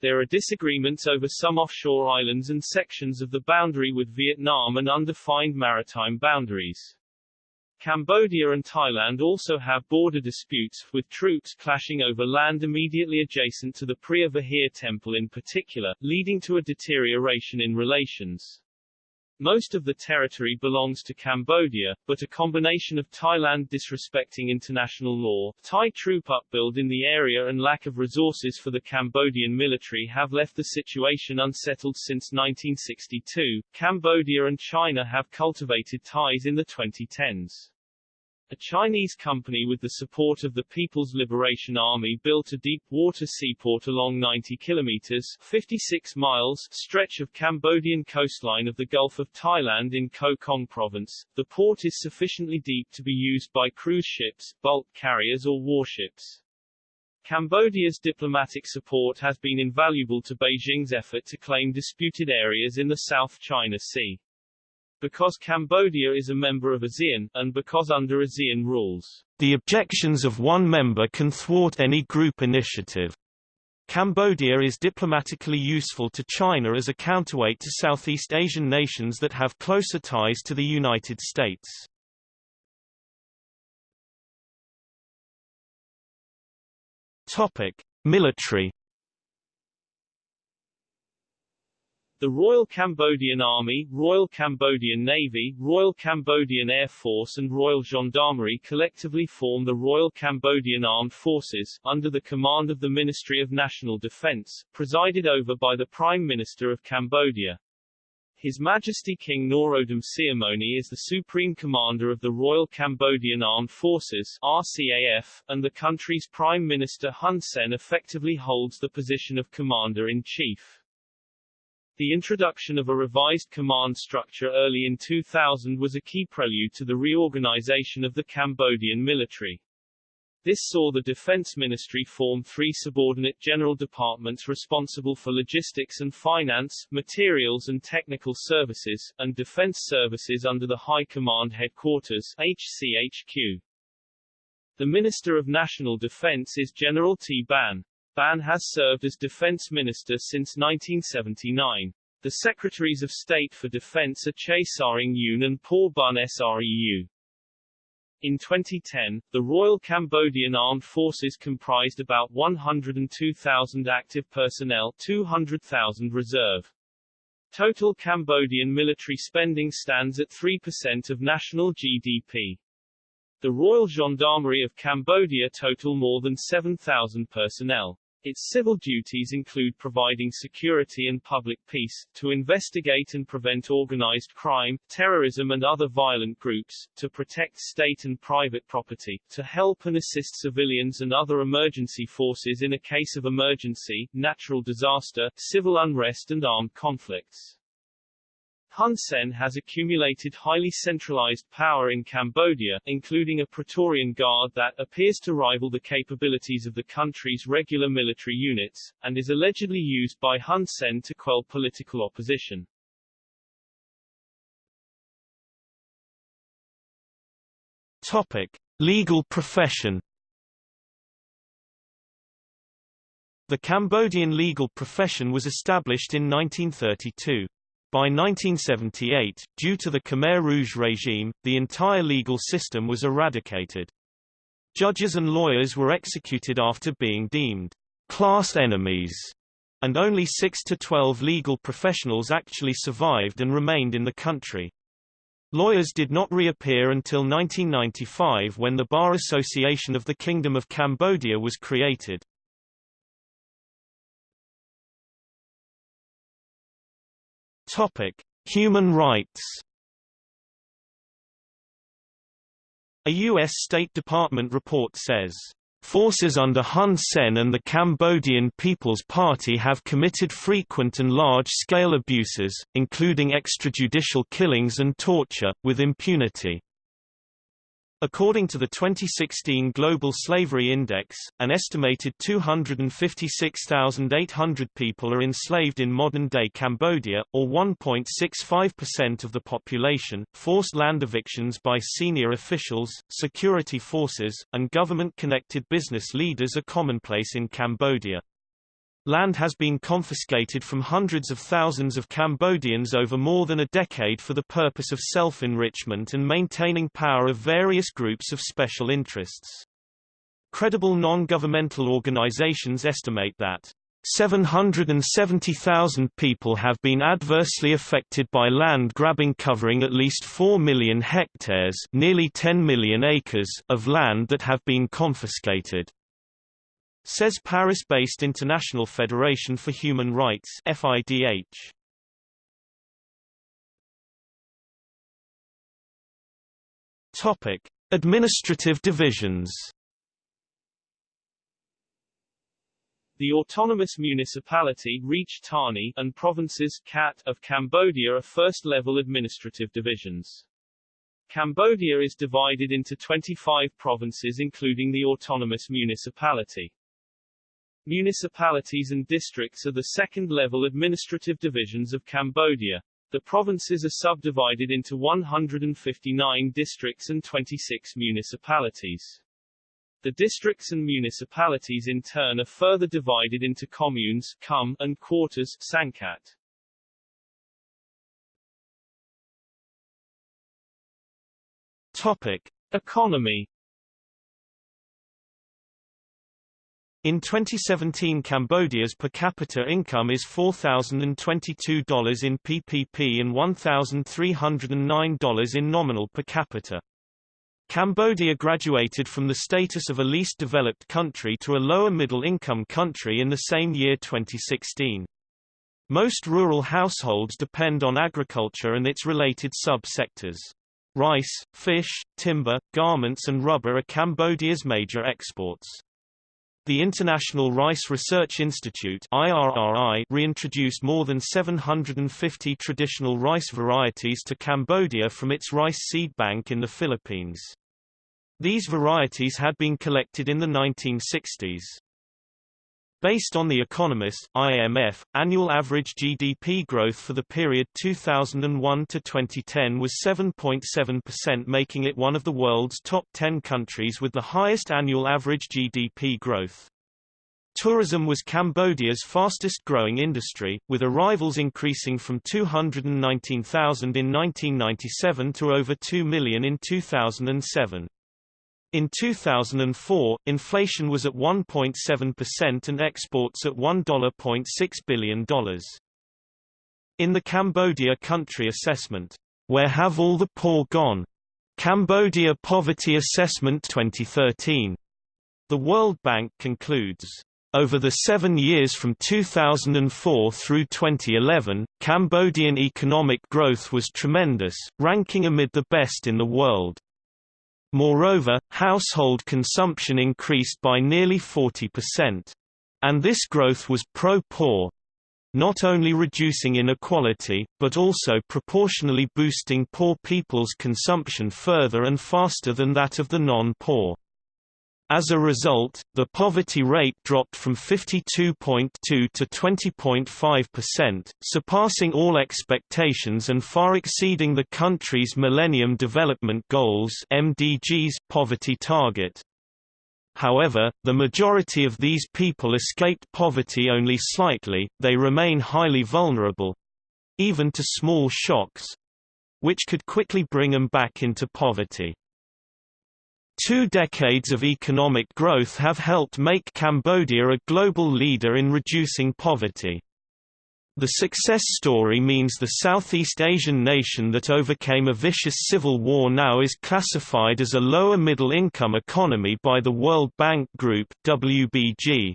There are disagreements over some offshore islands and sections of the boundary with Vietnam and undefined maritime boundaries. Cambodia and Thailand also have border disputes, with troops clashing over land immediately adjacent to the Preah Vihear temple in particular, leading to a deterioration in relations. Most of the territory belongs to Cambodia, but a combination of Thailand disrespecting international law, Thai troop upbuild in the area and lack of resources for the Cambodian military have left the situation unsettled since 1962. Cambodia and China have cultivated ties in the 2010s. A Chinese company with the support of the People's Liberation Army built a deep-water seaport along 90 kilometers 56 miles stretch of Cambodian coastline of the Gulf of Thailand in Koh Kong province. The port is sufficiently deep to be used by cruise ships, bulk carriers or warships. Cambodia's diplomatic support has been invaluable to Beijing's effort to claim disputed areas in the South China Sea because Cambodia is a member of ASEAN, and because under ASEAN rules, the objections of one member can thwart any group initiative. Cambodia is diplomatically useful to China as a counterweight to Southeast Asian nations that have closer ties to the United States. Topic: Military The Royal Cambodian Army, Royal Cambodian Navy, Royal Cambodian Air Force and Royal Gendarmerie collectively form the Royal Cambodian Armed Forces, under the command of the Ministry of National Defense, presided over by the Prime Minister of Cambodia. His Majesty King Norodom Sihamoni is the Supreme Commander of the Royal Cambodian Armed Forces RCAF, and the country's Prime Minister Hun Sen effectively holds the position of Commander-in-Chief. The introduction of a revised command structure early in 2000 was a key prelude to the reorganization of the Cambodian military. This saw the Defense Ministry form three subordinate general departments responsible for logistics and finance, materials and technical services, and defense services under the High Command Headquarters HCHQ. The Minister of National Defense is General Tea Banh. Banh has served as defense minister since 1979. The Secretaries of State for Defense are Chay Saing Yun and Por Bun Sreu. In 2010, the Royal Cambodian Armed Forces comprised about 102,000 active personnel 200,000 reserve. Total Cambodian military spending stands at 3% of national GDP. The Royal Gendarmerie of Cambodia total more than 7,000 personnel. Its civil duties include providing security and public peace, to investigate and prevent organized crime, terrorism and other violent groups, to protect state and private property, to help and assist civilians and other emergency forces in a case of emergency, natural disaster, civil unrest and armed conflicts. Hun Sen has accumulated highly centralized power in Cambodia, including a Praetorian Guard that appears to rival the capabilities of the country's regular military units, and is allegedly used by Hun Sen to quell political opposition. Topic. Legal profession The Cambodian legal profession was established in 1932. By 1978, due to the Khmer Rouge regime, the entire legal system was eradicated. Judges and lawyers were executed after being deemed class enemies, and only 6 to 12 legal professionals actually survived and remained in the country. Lawyers did not reappear until 1995 when the Bar Association of the Kingdom of Cambodia was created. Topic: Human rights. A U.S. State Department report says, Forces under Hun Sen and the Cambodian People's Party have committed frequent and large-scale abuses, including extrajudicial killings and torture, with impunity. According to the 2016 Global Slavery Index, an estimated 256,800 people are enslaved in modern-day Cambodia, or 1.65% of the population. Forced land evictions by senior officials, security forces, and government-connected business leaders are commonplace in Cambodia. Land has been confiscated from hundreds of thousands of Cambodians over more than a decade for the purpose of self-enrichment and maintaining power of various groups of special interests. Credible non-governmental organizations estimate that 770,000 people have been adversely affected by land grabbing covering at least 4 million hectares nearly 10 million acres of land that have been confiscated says Paris-based International Federation for Human Rights FIDH. Topic: Administrative divisions. The autonomous municipality Reach Tani and provinces khaet of Cambodia are first-level administrative divisions. Cambodia is divided into 25 provinces including the autonomous municipality. Municipalities and districts are the second-level administrative divisions of Cambodia. The provinces are subdivided into 159 districts and 26 municipalities. The districts and municipalities in turn are further divided into communes khum, and quarters Sangkat. Topic. Economy In 2017 Cambodia's per capita income is $4,022 in PPP and $1,309 in nominal per capita. Cambodia graduated from the status of a least developed country to a lower middle income country in the same year 2016. Most rural households depend on agriculture and its related sub-sectors. Rice, fish, timber, garments and rubber are Cambodia's major exports. The International Rice Research Institute IRRI reintroduced more than 750 traditional rice varieties to Cambodia from its rice seed bank in the Philippines. These varieties had been collected in the 1960s. Based on The Economist, IMF, annual average GDP growth for the period 2001 to 2010 was 7.7% making it one of the world's top 10 countries with the highest annual average GDP growth. Tourism was Cambodia's fastest growing industry, with arrivals increasing from 219,000 in 1997 to over 2 million in 2007. In 2004, inflation was at 1.7% and exports at $1.6 billion. In the Cambodia Country Assessment, Where Have All the Poor Gone? Cambodia Poverty Assessment 2013, the World Bank concludes, over the seven years from 2004 through 2011, Cambodian economic growth was tremendous, ranking amid the best in the world. Moreover, household consumption increased by nearly 40%. And this growth was pro-poor, not only reducing inequality, but also proportionally boosting poor people's consumption further and faster than that of the non-poor. As a result, the poverty rate dropped from 52.2 to 20.5%, surpassing all expectations and far exceeding the country's Millennium Development Goals (MDGs) poverty target. However, the majority of these people escaped poverty only slightly, they remain highly vulnerable—even to small shocks—which could quickly bring them back into poverty. Two decades of economic growth have helped make Cambodia a global leader in reducing poverty. The success story means the Southeast Asian nation that overcame a vicious civil war now is classified as a lower middle income economy by the World Bank Group WBG.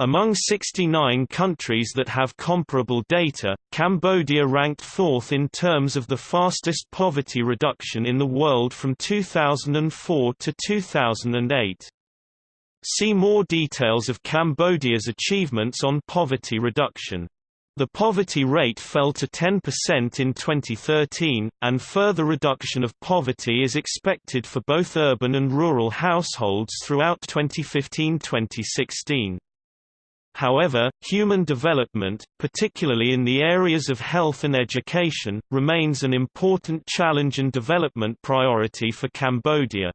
Among 69 countries that have comparable data, Cambodia ranked fourth in terms of the fastest poverty reduction in the world from 2004 to 2008. See more details of Cambodia's achievements on poverty reduction. The poverty rate fell to 10% in 2013, and further reduction of poverty is expected for both urban and rural households throughout 2015-2016. However, human development, particularly in the areas of health and education, remains an important challenge and development priority for Cambodia.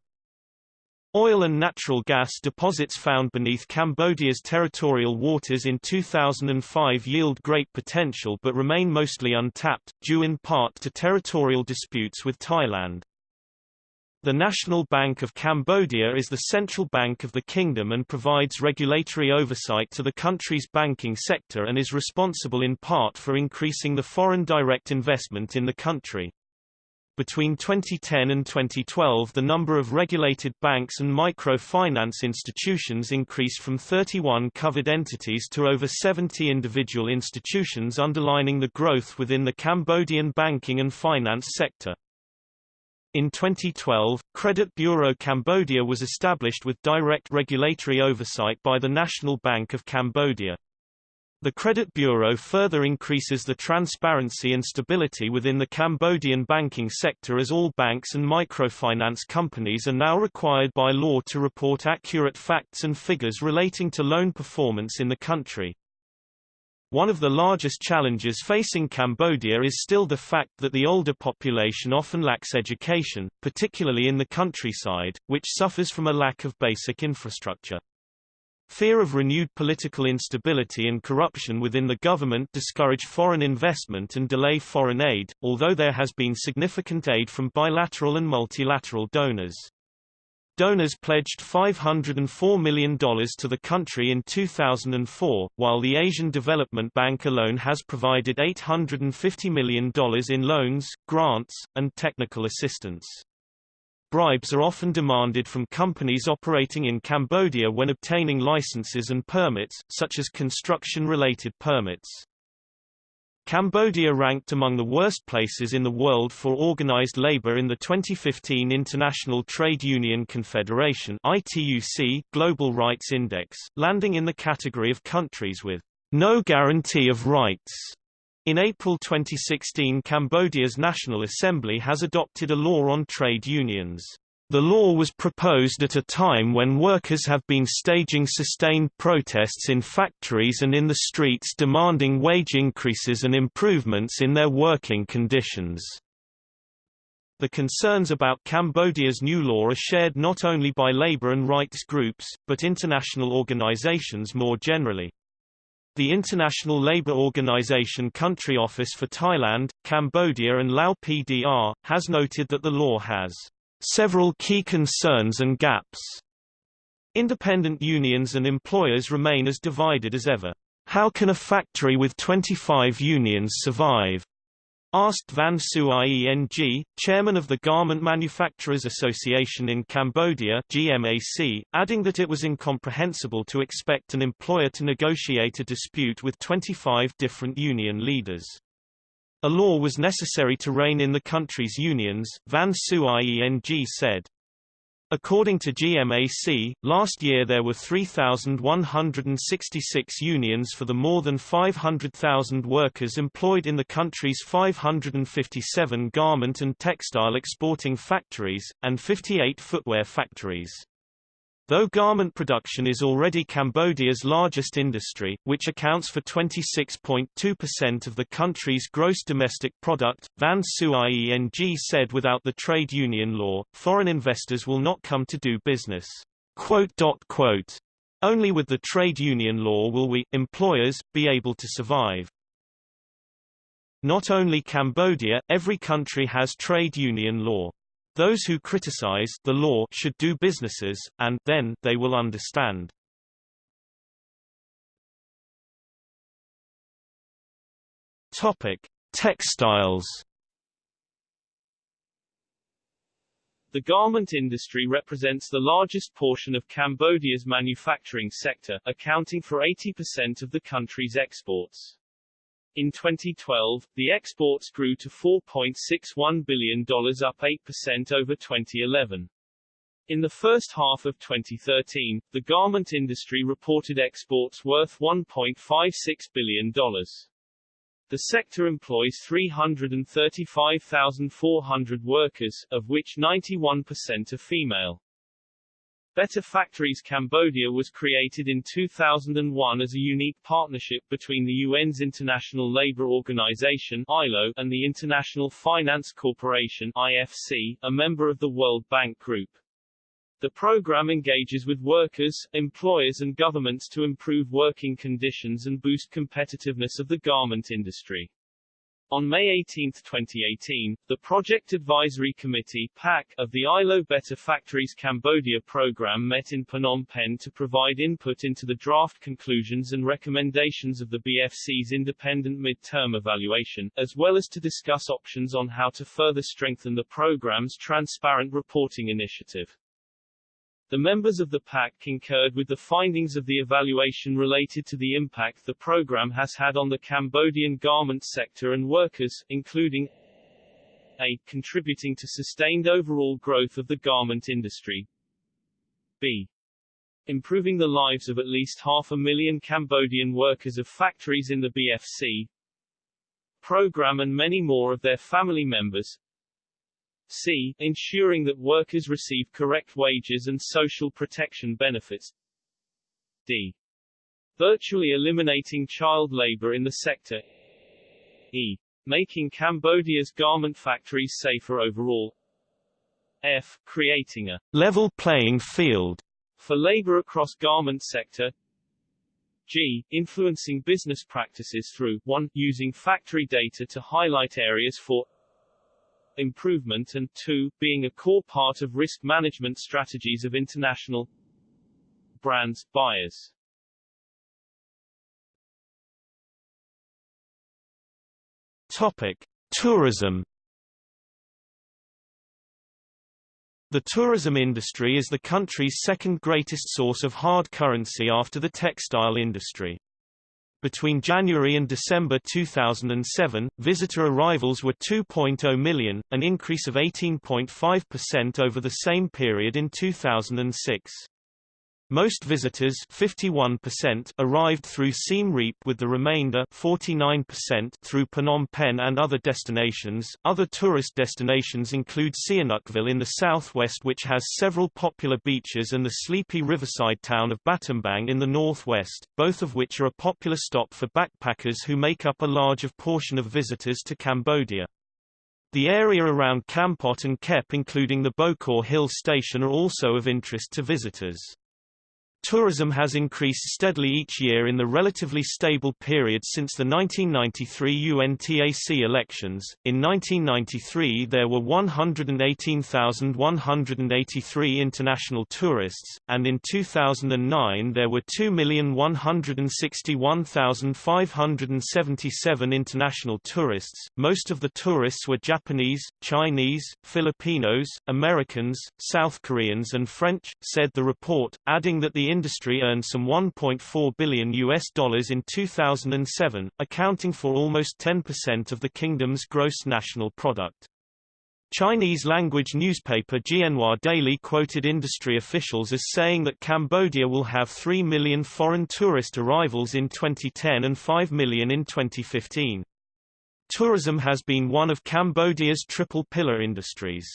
Oil and natural gas deposits found beneath Cambodia's territorial waters in 2005 yield great potential but remain mostly untapped, due in part to territorial disputes with Thailand. The National Bank of Cambodia is the central bank of the kingdom and provides regulatory oversight to the country's banking sector and is responsible in part for increasing the foreign direct investment in the country. Between 2010 and 2012 the number of regulated banks and microfinance institutions increased from 31 covered entities to over 70 individual institutions underlining the growth within the Cambodian banking and finance sector. In 2012, Credit Bureau Cambodia was established with direct regulatory oversight by the National Bank of Cambodia. The Credit Bureau further increases the transparency and stability within the Cambodian banking sector as all banks and microfinance companies are now required by law to report accurate facts and figures relating to loan performance in the country. One of the largest challenges facing Cambodia is still the fact that the older population often lacks education, particularly in the countryside, which suffers from a lack of basic infrastructure. Fear of renewed political instability and corruption within the government discourage foreign investment and delay foreign aid, although there has been significant aid from bilateral and multilateral donors. Donors pledged $504 million to the country in 2004, while the Asian Development Bank alone has provided $850 million in loans, grants, and technical assistance. Bribes are often demanded from companies operating in Cambodia when obtaining licenses and permits, such as construction-related permits. Cambodia ranked among the worst places in the world for organized labor in the 2015 International Trade Union Confederation ITUC Global Rights Index, landing in the category of countries with no guarantee of rights. In April 2016 Cambodia's National Assembly has adopted a law on trade unions. The law was proposed at a time when workers have been staging sustained protests in factories and in the streets demanding wage increases and improvements in their working conditions. The concerns about Cambodia's new law are shared not only by labor and rights groups, but international organizations more generally. The International Labour Organization Country Office for Thailand, Cambodia and Lao PDR, has noted that the law has several key concerns and gaps. Independent unions and employers remain as divided as ever. How can a factory with 25 unions survive? asked Van Ieng, chairman of the Garment Manufacturers Association in Cambodia GMAC, adding that it was incomprehensible to expect an employer to negotiate a dispute with 25 different union leaders. A law was necessary to rein in the country's unions, Van Ieng said. According to GMAC, last year there were 3,166 unions for the more than 500,000 workers employed in the country's 557 garment and textile exporting factories, and 58 footwear factories. Though garment production is already Cambodia's largest industry, which accounts for 26.2% of the country's gross domestic product, Van Ieng said without the trade union law, foreign investors will not come to do business. Only with the trade union law will we, employers, be able to survive. Not only Cambodia, every country has trade union law. Those who criticize the law should do businesses, and then they will understand. Topic: Textiles. The garment industry represents the largest portion of Cambodia's manufacturing sector, accounting for 80% of the country's exports. In 2012, the exports grew to $4.61 billion up 8% over 2011. In the first half of 2013, the garment industry reported exports worth $1.56 billion. The sector employs 335,400 workers, of which 91% are female. Better Factories Cambodia was created in 2001 as a unique partnership between the UN's International Labour Organization ILO and the International Finance Corporation IFC, a member of the World Bank Group. The program engages with workers, employers and governments to improve working conditions and boost competitiveness of the garment industry. On May 18, 2018, the Project Advisory Committee PAC, of the ILO Better Factories Cambodia program met in Phnom Penh to provide input into the draft conclusions and recommendations of the BFC's independent mid-term evaluation, as well as to discuss options on how to further strengthen the program's transparent reporting initiative. The members of the PAC concurred with the findings of the evaluation related to the impact the program has had on the Cambodian garment sector and workers, including a. contributing to sustained overall growth of the garment industry, b. improving the lives of at least half a million Cambodian workers of factories in the BFC, program and many more of their family members, c. Ensuring that workers receive correct wages and social protection benefits. d. Virtually eliminating child labor in the sector. e. Making Cambodia's garment factories safer overall. f. Creating a level playing field for labor across garment sector. G. Influencing business practices through 1. Using factory data to highlight areas for improvement and 2. being a core part of risk management strategies of international brands, buyers. Topic. Tourism The tourism industry is the country's second greatest source of hard currency after the textile industry. Between January and December 2007, visitor arrivals were 2.0 million, an increase of 18.5% over the same period in 2006. Most visitors 51% arrived through Siem Reap with the remainder 49% through Phnom Penh and other destinations. Other tourist destinations include Sihanoukville in the southwest which has several popular beaches and the sleepy riverside town of Battambang in the northwest, both of which are a popular stop for backpackers who make up a large portion of visitors to Cambodia. The area around Kampot and Kep including the Bokor Hill station are also of interest to visitors. Tourism has increased steadily each year in the relatively stable period since the 1993 UNTAC elections. In 1993 there were 118,183 international tourists, and in 2009 there were 2,161,577 international tourists. Most of the tourists were Japanese, Chinese, Filipinos, Americans, South Koreans and French, said the report, adding that the industry earned some 1.4 billion US dollars in 2007, accounting for almost 10% of the kingdom's gross national product. Chinese-language newspaper Jianhua Daily quoted industry officials as saying that Cambodia will have 3 million foreign tourist arrivals in 2010 and 5 million in 2015. Tourism has been one of Cambodia's triple pillar industries.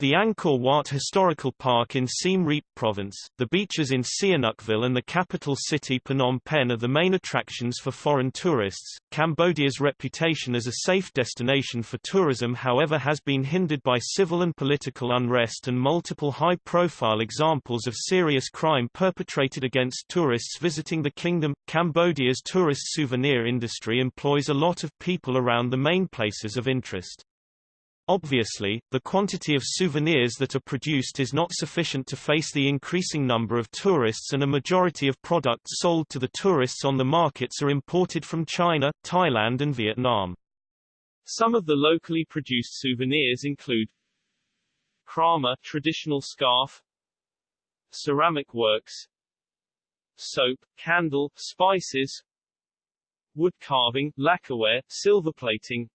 The Angkor Wat Historical Park in Siem Reap Province, the beaches in Sihanoukville and the capital city Phnom Penh are the main attractions for foreign tourists. Cambodia's reputation as a safe destination for tourism however has been hindered by civil and political unrest and multiple high-profile examples of serious crime perpetrated against tourists visiting the kingdom. Cambodia's tourist souvenir industry employs a lot of people around the main places of interest. Obviously, the quantity of souvenirs that are produced is not sufficient to face the increasing number of tourists and a majority of products sold to the tourists on the markets are imported from China, Thailand and Vietnam. Some of the locally produced souvenirs include krama traditional scarf ceramic works soap, candle, spices wood carving, lacquerware, silver plating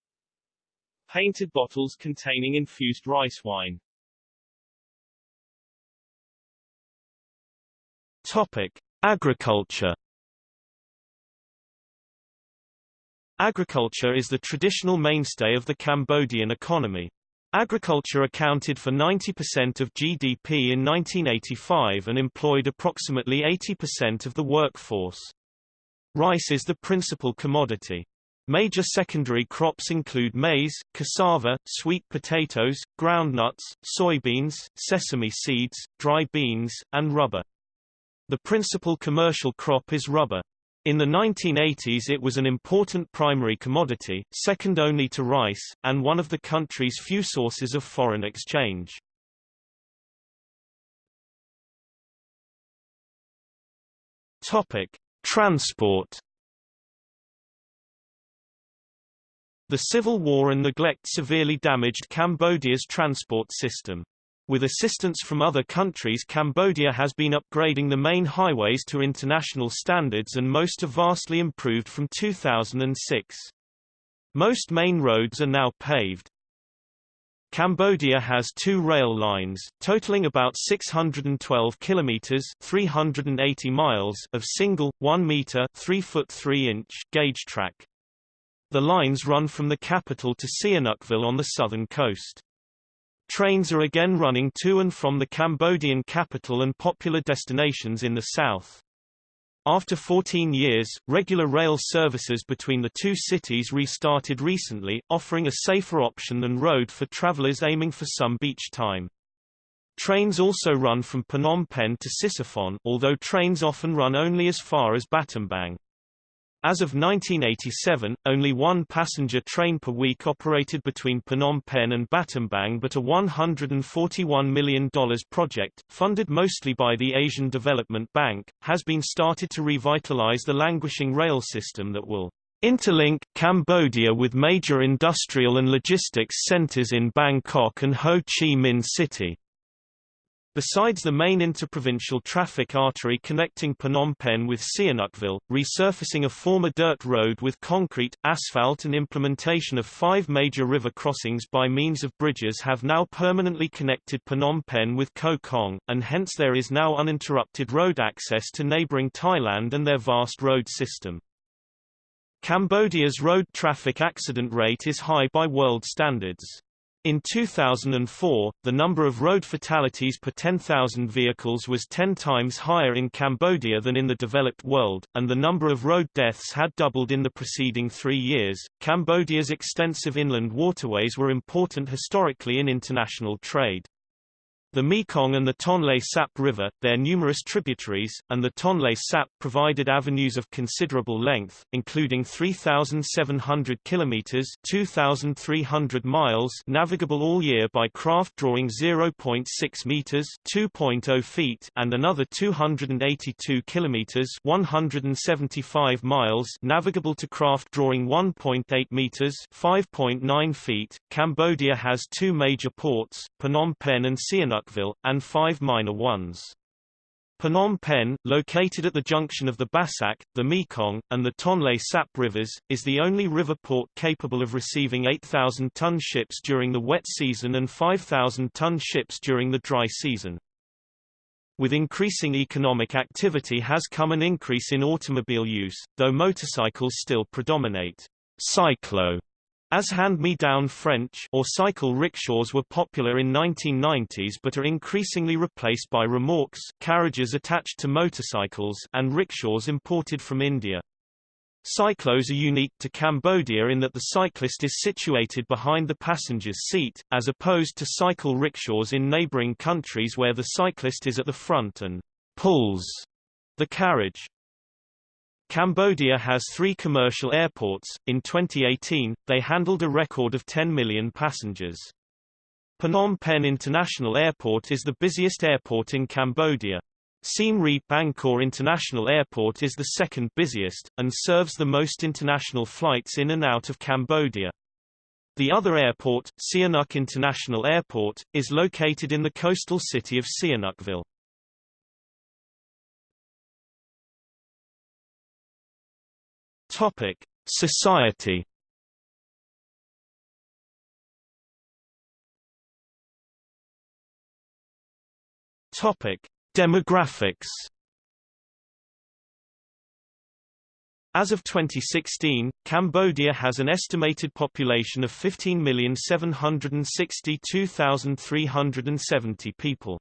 painted bottles containing infused rice wine Topic: Agriculture. Agriculture is the traditional mainstay of the Cambodian economy. Agriculture accounted for 90% of GDP in 1985 and employed approximately 80% of the workforce. Rice is the principal commodity. Major secondary crops include maize, cassava, sweet potatoes, groundnuts, soybeans, sesame seeds, dry beans, and rubber. The principal commercial crop is rubber. In the 1980s it was an important primary commodity, second only to rice, and one of the country's few sources of foreign exchange. Transport. The civil war and neglect severely damaged Cambodia's transport system. With assistance from other countries Cambodia has been upgrading the main highways to international standards and most are vastly improved from 2006. Most main roads are now paved. Cambodia has two rail lines, totaling about 612 kilometers (380 miles) of single 1 meter (3 foot 3 inch) gauge track. The lines run from the capital to Sihanoukville on the southern coast. Trains are again running to and from the Cambodian capital and popular destinations in the south. After 14 years, regular rail services between the two cities restarted recently, offering a safer option than road for travelers aiming for some beach time. Trains also run from Phnom Penh to Sisophon although trains often run only as far as Battambang. As of 1987, only one passenger train per week operated between Phnom Penh and Battambang but a $141 million project, funded mostly by the Asian Development Bank, has been started to revitalize the languishing rail system that will interlink Cambodia with major industrial and logistics centers in Bangkok and Ho Chi Minh City. Besides the main interprovincial traffic artery connecting Phnom Penh with Sihanoukville, resurfacing a former dirt road with concrete, asphalt and implementation of five major river crossings by means of bridges have now permanently connected Phnom Penh with Koh Kong, and hence there is now uninterrupted road access to neighboring Thailand and their vast road system. Cambodia's road traffic accident rate is high by world standards. In 2004, the number of road fatalities per 10,000 vehicles was 10 times higher in Cambodia than in the developed world, and the number of road deaths had doubled in the preceding three years. Cambodia's extensive inland waterways were important historically in international trade. The Mekong and the Tonle Sap River, their numerous tributaries, and the Tonle Sap provided avenues of considerable length, including 3,700 kilometers (2,300 miles) navigable all year by craft drawing 0.6 meters (2.0 feet) and another 282 kilometers (175 miles) navigable to craft drawing 1.8 meters (5.9 feet). Cambodia has two major ports, Phnom Penh and Sihanouk and five minor ones. Phnom Penh, located at the junction of the Bassac, the Mekong, and the Tonle Sap rivers, is the only river port capable of receiving 8,000-ton ships during the wet season and 5,000-ton ships during the dry season. With increasing economic activity has come an increase in automobile use, though motorcycles still predominate. Cyclo as hand-me-down French or cycle rickshaws were popular in 1990s but are increasingly replaced by remorques carriages attached to motorcycles and rickshaws imported from India. Cyclos are unique to Cambodia in that the cyclist is situated behind the passenger's seat, as opposed to cycle rickshaws in neighboring countries where the cyclist is at the front and pulls the carriage. Cambodia has three commercial airports. In 2018, they handled a record of 10 million passengers. Phnom Penh International Airport is the busiest airport in Cambodia. Siem Reap Angkor International Airport is the second busiest, and serves the most international flights in and out of Cambodia. The other airport, Sihanouk International Airport, is located in the coastal city of Sihanoukville. Topic: Society. Topic: Demographics. As of 2016, Cambodia has an estimated population of 15,762,370 people.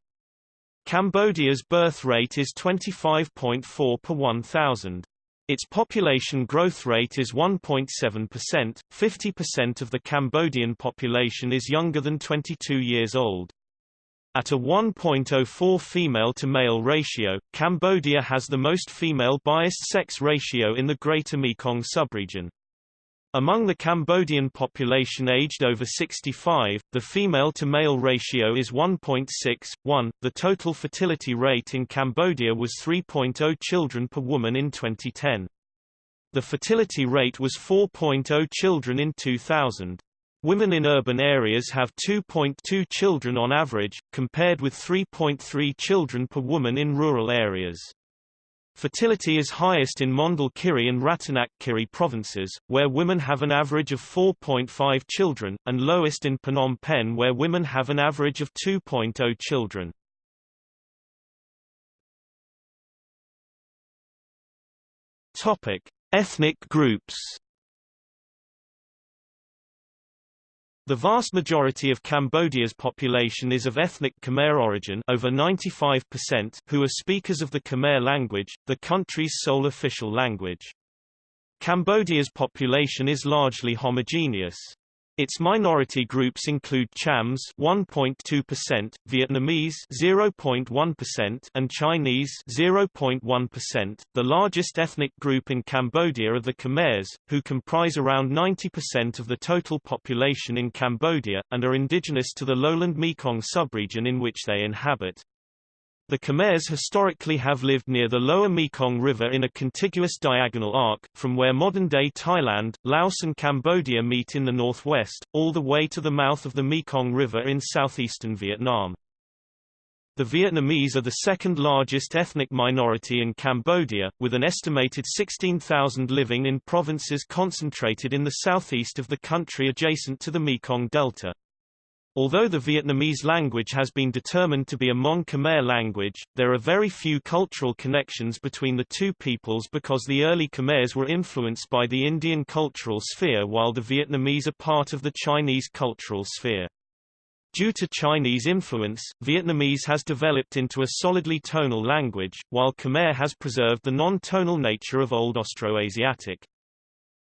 Cambodia's birth rate is 25.4 per 1,000. Its population growth rate is 1.7%, 50% of the Cambodian population is younger than 22 years old. At a 1.04 female-to-male ratio, Cambodia has the most female-biased sex ratio in the Greater Mekong subregion. Among the Cambodian population aged over 65, the female-to-male ratio is 1.61. The total fertility rate in Cambodia was 3.0 children per woman in 2010. The fertility rate was 4.0 children in 2000. Women in urban areas have 2.2 children on average, compared with 3.3 children per woman in rural areas. Fertility is highest in Mondulkiri and Rattanac Kiri provinces, where women have an average of 4.5 children, and lowest in Phnom Penh where women have an average of 2.0 children. Topic: Ethnic groups. The vast majority of Cambodia's population is of ethnic Khmer origin over 95% who are speakers of the Khmer language, the country's sole official language. Cambodia's population is largely homogeneous. Its minority groups include Chams 1.2%, Vietnamese 0.1% and Chinese 0.1%. The largest ethnic group in Cambodia are the Khmers, who comprise around 90% of the total population in Cambodia and are indigenous to the lowland Mekong subregion in which they inhabit. The Khmers historically have lived near the lower Mekong River in a contiguous diagonal arc, from where modern-day Thailand, Laos and Cambodia meet in the northwest, all the way to the mouth of the Mekong River in southeastern Vietnam. The Vietnamese are the second largest ethnic minority in Cambodia, with an estimated 16,000 living in provinces concentrated in the southeast of the country adjacent to the Mekong Delta. Although the Vietnamese language has been determined to be a Mon Khmer language, there are very few cultural connections between the two peoples because the early Khmers were influenced by the Indian cultural sphere while the Vietnamese are part of the Chinese cultural sphere. Due to Chinese influence, Vietnamese has developed into a solidly tonal language, while Khmer has preserved the non-tonal nature of Old Austroasiatic.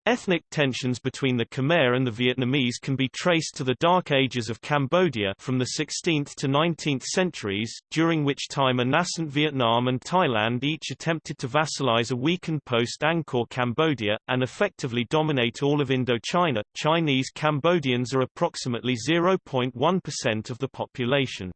Ethnic tensions between the Khmer and the Vietnamese can be traced to the Dark Ages of Cambodia from the 16th to 19th centuries, during which time a nascent Vietnam and Thailand each attempted to vassalize a weakened post-Angkor Cambodia, and effectively dominate all of Indochina. Chinese Cambodians are approximately 0.1% of the population.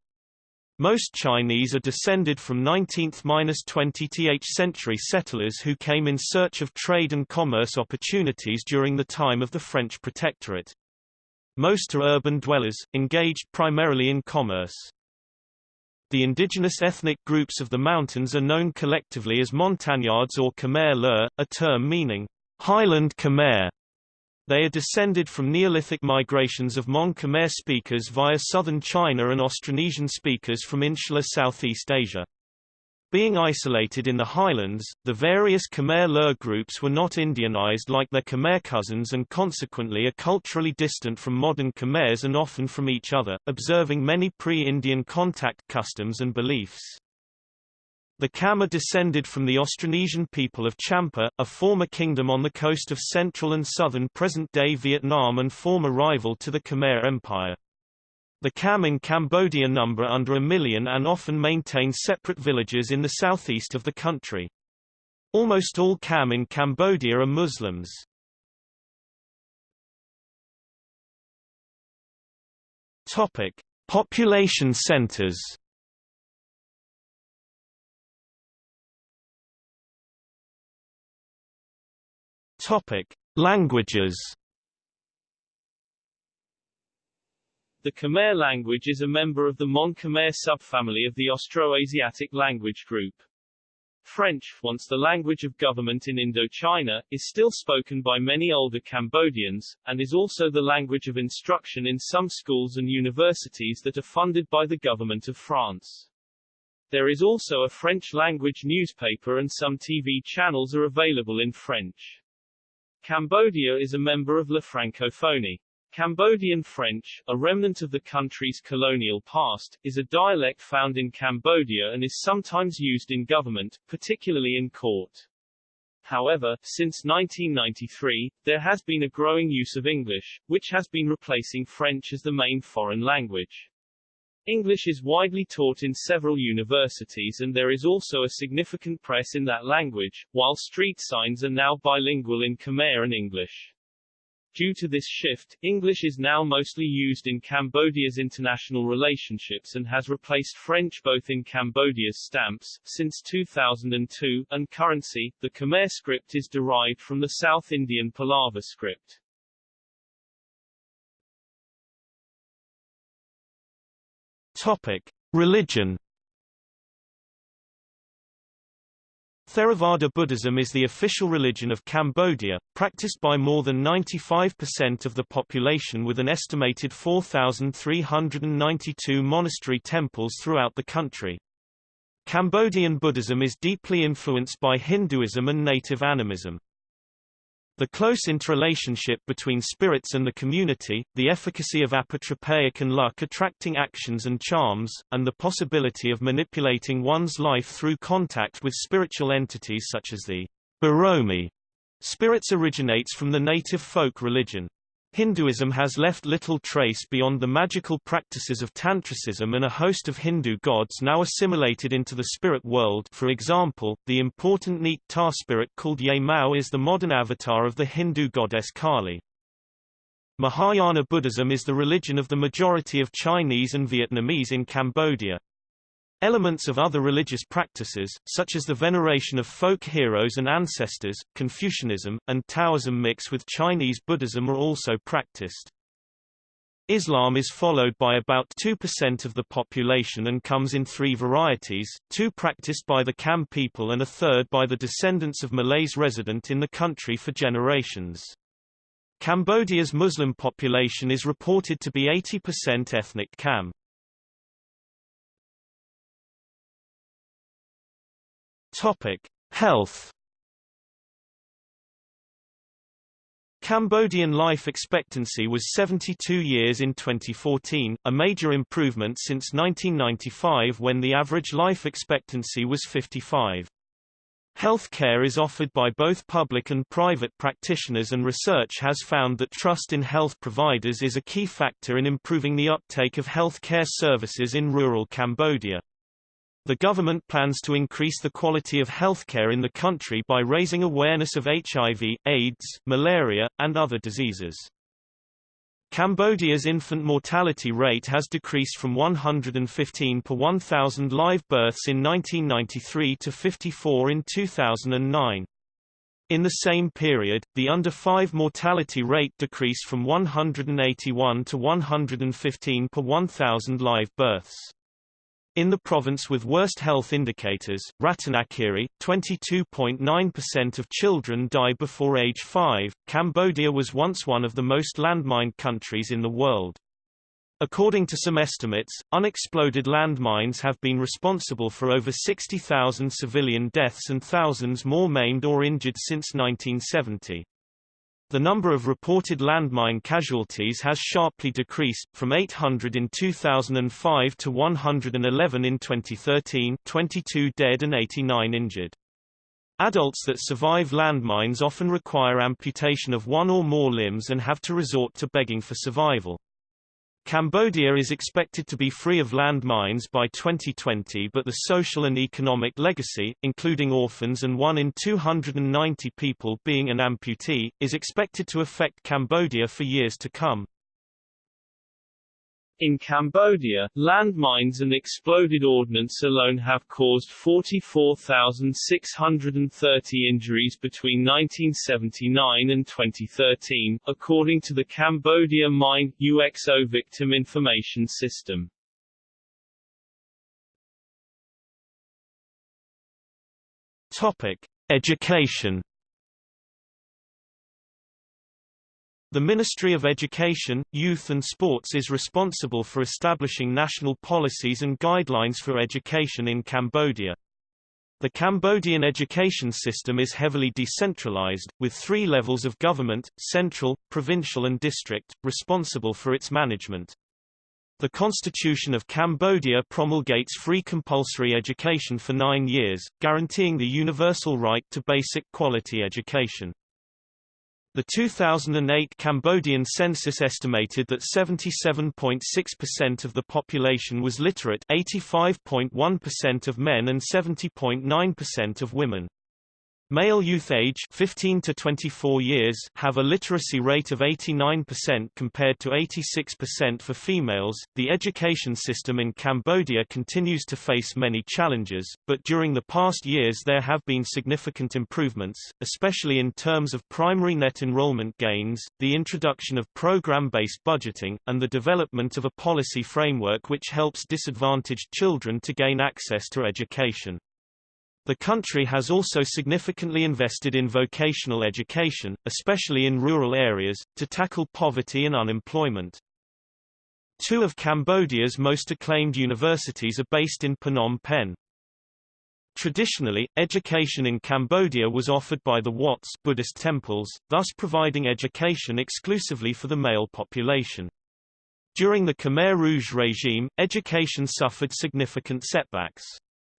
Most Chinese are descended from 19th–20th century settlers who came in search of trade and commerce opportunities during the time of the French protectorate. Most are urban dwellers, engaged primarily in commerce. The indigenous ethnic groups of the mountains are known collectively as Montagnards or Khmer Loeu, a term meaning Highland Khmer. They are descended from Neolithic migrations of Mon Khmer speakers via southern China and Austronesian speakers from insular Southeast Asia. Being isolated in the highlands, the various Khmer Loeu groups were not Indianized like their Khmer cousins and consequently are culturally distant from modern Khmers and often from each other, observing many pre-Indian contact customs and beliefs. The Cham are descended from the Austronesian people of Champa, a former kingdom on the coast of central and southern present-day Vietnam and former rival to the Khmer Empire. The Cham in Cambodia number under a million and often maintain separate villages in the southeast of the country. Almost all Cham in Cambodia are Muslims. Topic: Population centers. Topic: Languages. The Khmer language is a member of the Mon-Khmer subfamily of the Austroasiatic language group. French, once the language of government in Indochina, is still spoken by many older Cambodians, and is also the language of instruction in some schools and universities that are funded by the government of France. There is also a French-language newspaper and some TV channels are available in French. Cambodia is a member of La Francophonie. Cambodian French, a remnant of the country's colonial past, is a dialect found in Cambodia and is sometimes used in government, particularly in court. However, since 1993, there has been a growing use of English, which has been replacing French as the main foreign language. English is widely taught in several universities and there is also a significant press in that language, while street signs are now bilingual in Khmer and English. Due to this shift, English is now mostly used in Cambodia's international relationships and has replaced French both in Cambodia's stamps, since 2002, and currency. The Khmer script is derived from the South Indian Pallava script. Topic: Religion Theravada Buddhism is the official religion of Cambodia, practiced by more than 95% of the population with an estimated 4,392 monastery temples throughout the country. Cambodian Buddhism is deeply influenced by Hinduism and native animism. The close interrelationship between spirits and the community, the efficacy of apotropaic and luck attracting actions and charms, and the possibility of manipulating one's life through contact with spiritual entities such as the Baromi spirits originates from the native folk religion. Hinduism has left little trace beyond the magical practices of Tantricism and a host of Hindu gods now assimilated into the spirit world for example, the important Neak Ta spirit called Yeay Mao is the modern avatar of the Hindu goddess Kali. Mahayana Buddhism is the religion of the majority of Chinese and Vietnamese in Cambodia. Elements of other religious practices, such as the veneration of folk heroes and ancestors, Confucianism, and Taoism mix with Chinese Buddhism are also practiced. Islam is followed by about 2% of the population and comes in three varieties, two practiced by the Cham people and a third by the descendants of Malays resident in the country for generations. Cambodia's Muslim population is reported to be 80% ethnic Cham. Topic: Health. Cambodian life expectancy was 72 years in 2014, a major improvement since 1995 when the average life expectancy was 55. Health care is offered by both public and private practitioners and research has found that trust in health providers is a key factor in improving the uptake of health care services in rural Cambodia. The government plans to increase the quality of healthcare in the country by raising awareness of HIV, AIDS, malaria, and other diseases. Cambodia's infant mortality rate has decreased from 115 per 1,000 live births in 1993 to 54 in 2009. In the same period, the under 5 mortality rate decreased from 181 to 115 per 1,000 live births. In the province with worst health indicators, Ratanakiri, 22.9% of children die before age 5. Cambodia was once one of the most landmined countries in the world. According to some estimates, unexploded landmines have been responsible for over 60,000 civilian deaths and thousands more maimed or injured since 1970. The number of reported landmine casualties has sharply decreased, from 800 in 2005 to 111 in 2013 22 dead and 89 injured. Adults that survive landmines often require amputation of one or more limbs and have to resort to begging for survival. Cambodia is expected to be free of landmines by 2020 but the social and economic legacy, including orphans and 1 in 290 people being an amputee, is expected to affect Cambodia for years to come. In Cambodia, landmines and exploded ordnance alone have caused 44,630 injuries between 1979 and 2013, according to the Cambodia Mine UXO Victim Information System. Topic: Education The Ministry of Education, Youth and Sports is responsible for establishing national policies and guidelines for education in Cambodia. The Cambodian education system is heavily decentralized, with three levels of government, central, provincial and district, responsible for its management. The Constitution of Cambodia promulgates free compulsory education for nine years, guaranteeing the universal right to basic quality education. The 2008 Cambodian census estimated that 77.6% of the population was literate 85.1% of men and 70.9% of women. Male youth age 15 to 24 years have a literacy rate of 89% compared to 86% for females. The education system in Cambodia continues to face many challenges, but during the past years there have been significant improvements, especially in terms of primary net enrollment gains, the introduction of program-based budgeting, and the development of a policy framework which helps disadvantaged children to gain access to education. The country has also significantly invested in vocational education, especially in rural areas, to tackle poverty and unemployment. Two of Cambodia's most acclaimed universities are based in Phnom Penh. Traditionally, education in Cambodia was offered by the Wats Buddhist temples, thus providing education exclusively for the male population. During the Khmer Rouge regime, education suffered significant setbacks.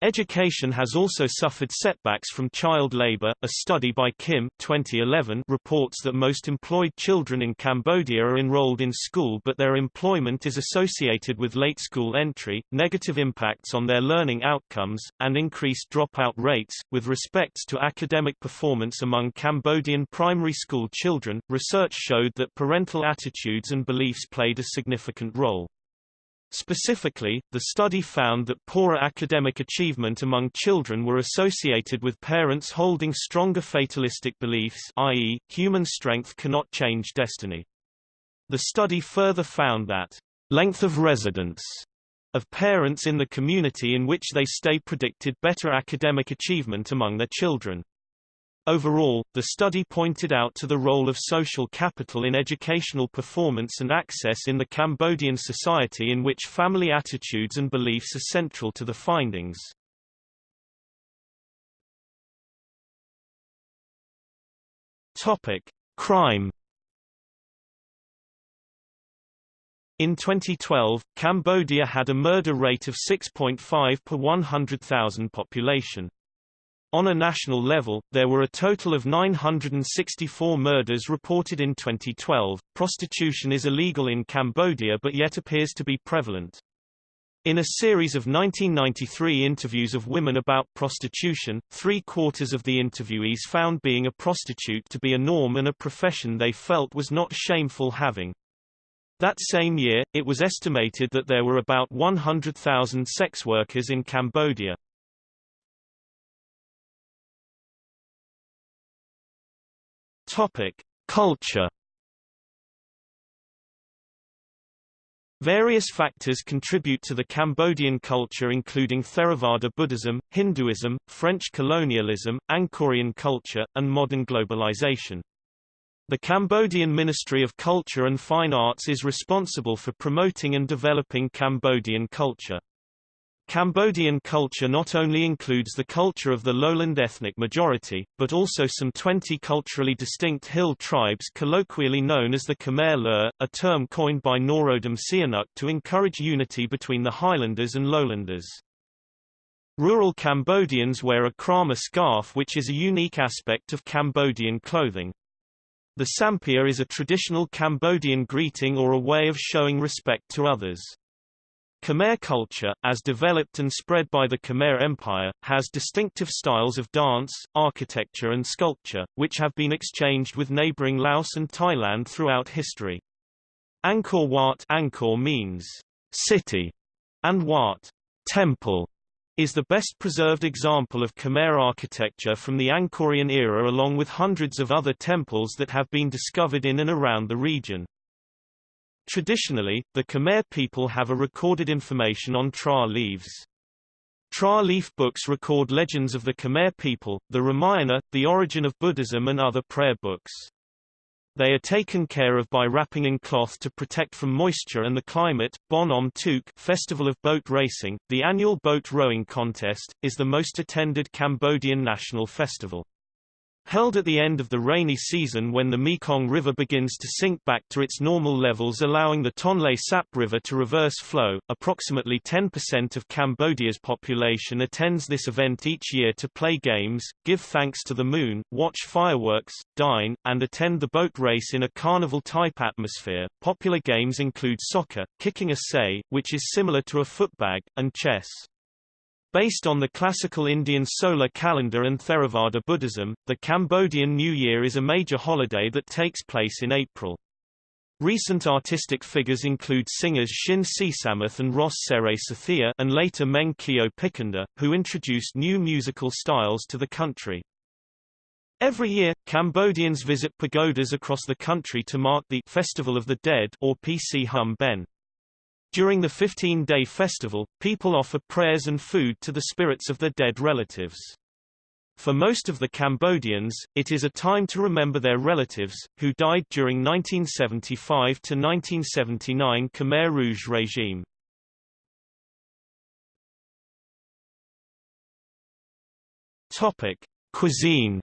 Education has also suffered setbacks from child labor. A study by Kim 2011 reports that most employed children in Cambodia are enrolled in school but their employment is associated with late school entry, negative impacts on their learning outcomes, and increased dropout rates. With respect to academic performance among Cambodian primary school children, research showed that parental attitudes and beliefs played a significant role. Specifically, the study found that poorer academic achievement among children were associated with parents holding stronger fatalistic beliefs i.e., human strength cannot change destiny. The study further found that length of residence of parents in the community in which they stay predicted better academic achievement among their children. Overall, the study pointed out to the role of social capital in educational performance and access in the Cambodian society in which family attitudes and beliefs are central to the findings. Topic: Crime In 2012, Cambodia had a murder rate of 6.5 per 100,000 population. On a national level, there were a total of 964 murders reported in 2012. Prostitution is illegal in Cambodia but yet appears to be prevalent. In a series of 1993 interviews of women about prostitution, three-quarters of the interviewees found being a prostitute to be a norm and a profession they felt was not shameful having. That same year, it was estimated that there were about 100,000 sex workers in Cambodia. Topic: Culture. Various factors contribute to the Cambodian culture including Theravada Buddhism, Hinduism, French colonialism, Angkorian culture, and modern globalization. The Cambodian Ministry of Culture and Fine Arts is responsible for promoting and developing Cambodian culture. Cambodian culture not only includes the culture of the lowland ethnic majority, but also some 20 culturally distinct hill tribes colloquially known as the Khmer Loeu, a term coined by Norodom Sihanouk to encourage unity between the highlanders and lowlanders. Rural Cambodians wear a krama scarf which is a unique aspect of Cambodian clothing. The sampeah is a traditional Cambodian greeting or a way of showing respect to others. Khmer culture, as developed and spread by the Khmer Empire, has distinctive styles of dance, architecture and sculpture, which have been exchanged with neighboring Laos and Thailand throughout history. Angkor Wat Angkor means, city, and Wat temple is the best preserved example of Khmer architecture from the Angkorian era along with hundreds of other temples that have been discovered in and around the region. Traditionally, the Khmer people have a recorded information on Tra leaves. Tra leaf books record legends of the Khmer people, the Ramayana, the origin of Buddhism and other prayer books. They are taken care of by wrapping in cloth to protect from moisture and the climate. Bon Om Tuk Festival of Boat Racing, the annual boat rowing contest, is the most attended Cambodian national festival. Held at the end of the rainy season when the Mekong River begins to sink back to its normal levels allowing the Tonle Sap River to reverse flow, approximately 10% of Cambodia's population attends this event each year to play games, give thanks to the moon, watch fireworks, dine, and attend the boat race in a carnival-type atmosphere. Popular games include soccer, kicking a sei, which is similar to a footbag, and chess. Based on the classical Indian solar calendar and Theravada Buddhism, the Cambodian New Year is a major holiday that takes place in April. Recent artistic figures include singers Sinn Sisamouth and Ros Sereysothea and later Meng Keo Pichenda, who introduced new musical styles to the country. Every year, Cambodians visit pagodas across the country to mark the Festival of the Dead or Pchum Ben. During the 15-day festival, people offer prayers and food to the spirits of their dead relatives. For most of the Cambodians, it is a time to remember their relatives, who died during 1975 to 1979 Khmer Rouge regime. Topic: Cuisine.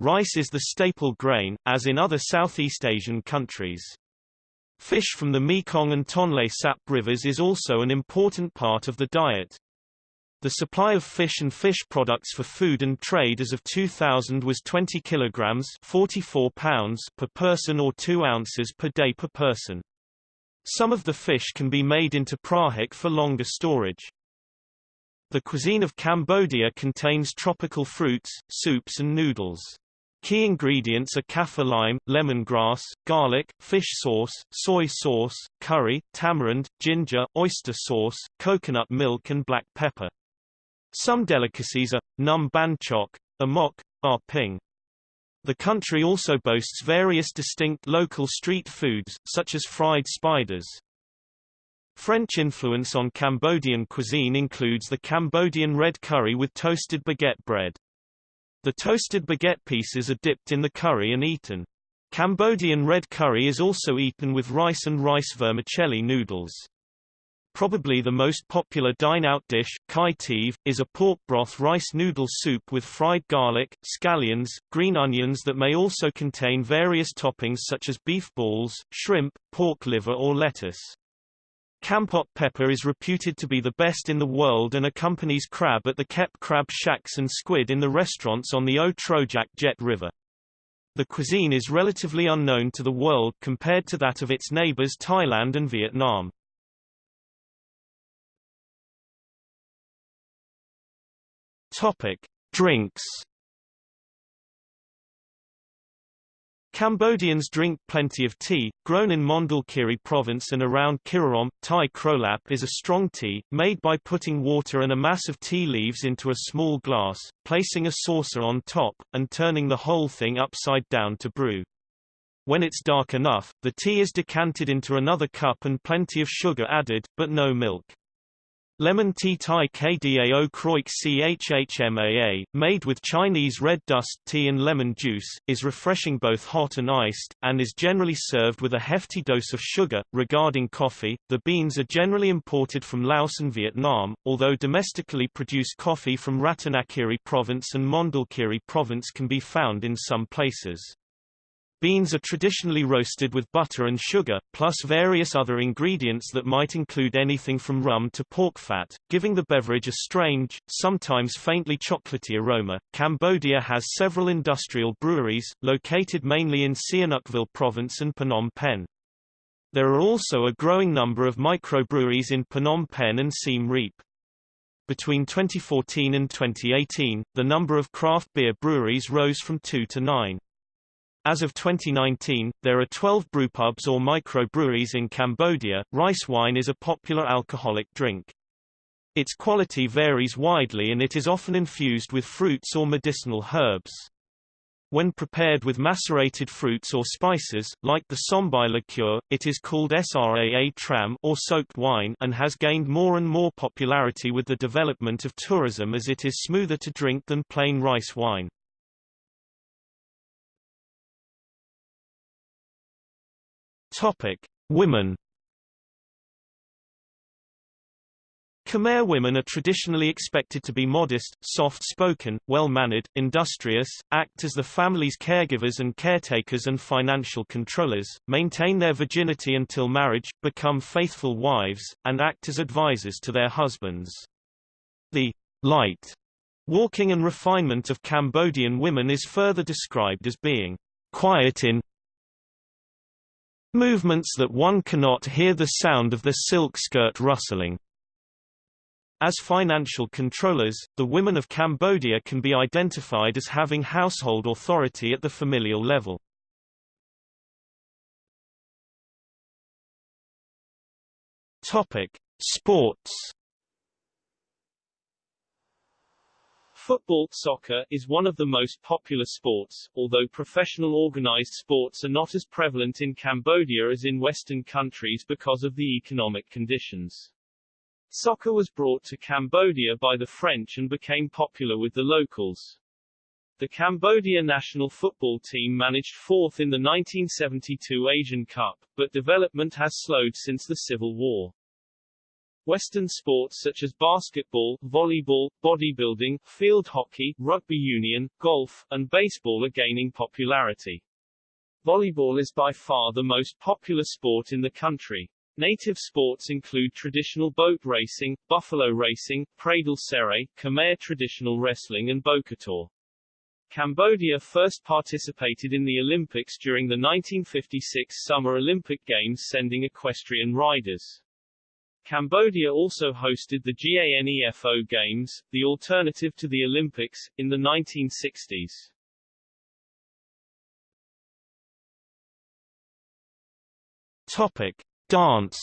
Rice is the staple grain, as in other Southeast Asian countries. Fish from the Mekong and Tonle Sap rivers is also an important part of the diet. The supply of fish and fish products for food and trade as of 2000 was 20 kilograms 44 pounds per person or 2 ounces per day per person. Some of the fish can be made into prahok for longer storage. The cuisine of Cambodia contains tropical fruits, soups and noodles. Key ingredients are kaffir lime, lemongrass, garlic, fish sauce, soy sauce, curry, tamarind, ginger, oyster sauce, coconut milk and black pepper. Some delicacies are, num banhchok, amok, are ping. The country also boasts various distinct local street foods, such as fried spiders. French influence on Cambodian cuisine includes the Cambodian red curry with toasted baguette bread. The toasted baguette pieces are dipped in the curry and eaten. Cambodian red curry is also eaten with rice and rice vermicelli noodles. Probably the most popular dine-out dish, kuyteav, is a pork broth rice noodle soup with fried garlic, scallions, green onions that may also contain various toppings such as beef balls, shrimp, pork liver or lettuce. Kampot pepper is reputed to be the best in the world and accompanies crab at the Kep crab shacks and squid in the restaurants on the O Trojak Jet River. The cuisine is relatively unknown to the world compared to that of its neighbors Thailand and Vietnam. Topic: Drinks Cambodians drink plenty of tea, grown in Mondulkiri province and around Kirirom. Thai krolap is a strong tea, made by putting water and a mass of tea leaves into a small glass, placing a saucer on top, and turning the whole thing upside down to brew. When it's dark enough, the tea is decanted into another cup and plenty of sugar added, but no milk. Lemon tea Thai Kdao Kroik Chhmaa, made with Chinese red dust tea and lemon juice, is refreshing both hot and iced, and is generally served with a hefty dose of sugar. Regarding coffee, the beans are generally imported from Laos and Vietnam, although domestically produced coffee from Ratanakiri province and Mondulkiri province can be found in some places. Beans are traditionally roasted with butter and sugar, plus various other ingredients that might include anything from rum to pork fat, giving the beverage a strange, sometimes faintly chocolatey aroma. Cambodia has several industrial breweries, located mainly in Sihanoukville province and Phnom Penh. There are also a growing number of microbreweries in Phnom Penh and Siem Reap. Between 2014 and 2018, the number of craft beer breweries rose from two to nine. As of 2019, there are 12 brewpubs or microbreweries in Cambodia. Rice wine is a popular alcoholic drink. Its quality varies widely and it is often infused with fruits or medicinal herbs. When prepared with macerated fruits or spices, like the Sombai liqueur, it is called Sraa Tram or soaked wine and has gained more and more popularity with the development of tourism as it is smoother to drink than plain rice wine. Topic: Women. Khmer women are traditionally expected to be modest, soft-spoken, well-mannered, industrious, act as the family's caregivers and caretakers and financial controllers, maintain their virginity until marriage, become faithful wives, and act as advisors to their husbands. The light walking and refinement of Cambodian women is further described as being quiet in Movements that one cannot hear the sound of the silk skirt rustling. As financial controllers, the women of Cambodia can be identified as having household authority at the familial level. Topic: Sports Football soccer is one of the most popular sports, although professional organized sports are not as prevalent in Cambodia as in Western countries because of the economic conditions. Soccer was brought to Cambodia by the French and became popular with the locals. The Cambodia national football team managed fourth in the 1972 Asian Cup, but development has slowed since the Civil War. Western sports such as basketball, volleyball, bodybuilding, field hockey, rugby union, golf, and baseball are gaining popularity. Volleyball is by far the most popular sport in the country. Native sports include traditional boat racing, buffalo racing, pradal serey, Khmer traditional wrestling and bokator. Cambodia first participated in the Olympics during the 1956 Summer Olympic Games sending equestrian riders. Cambodia also hosted the GANEFO Games, the alternative to the Olympics, in the 1960s. Topic: Dance.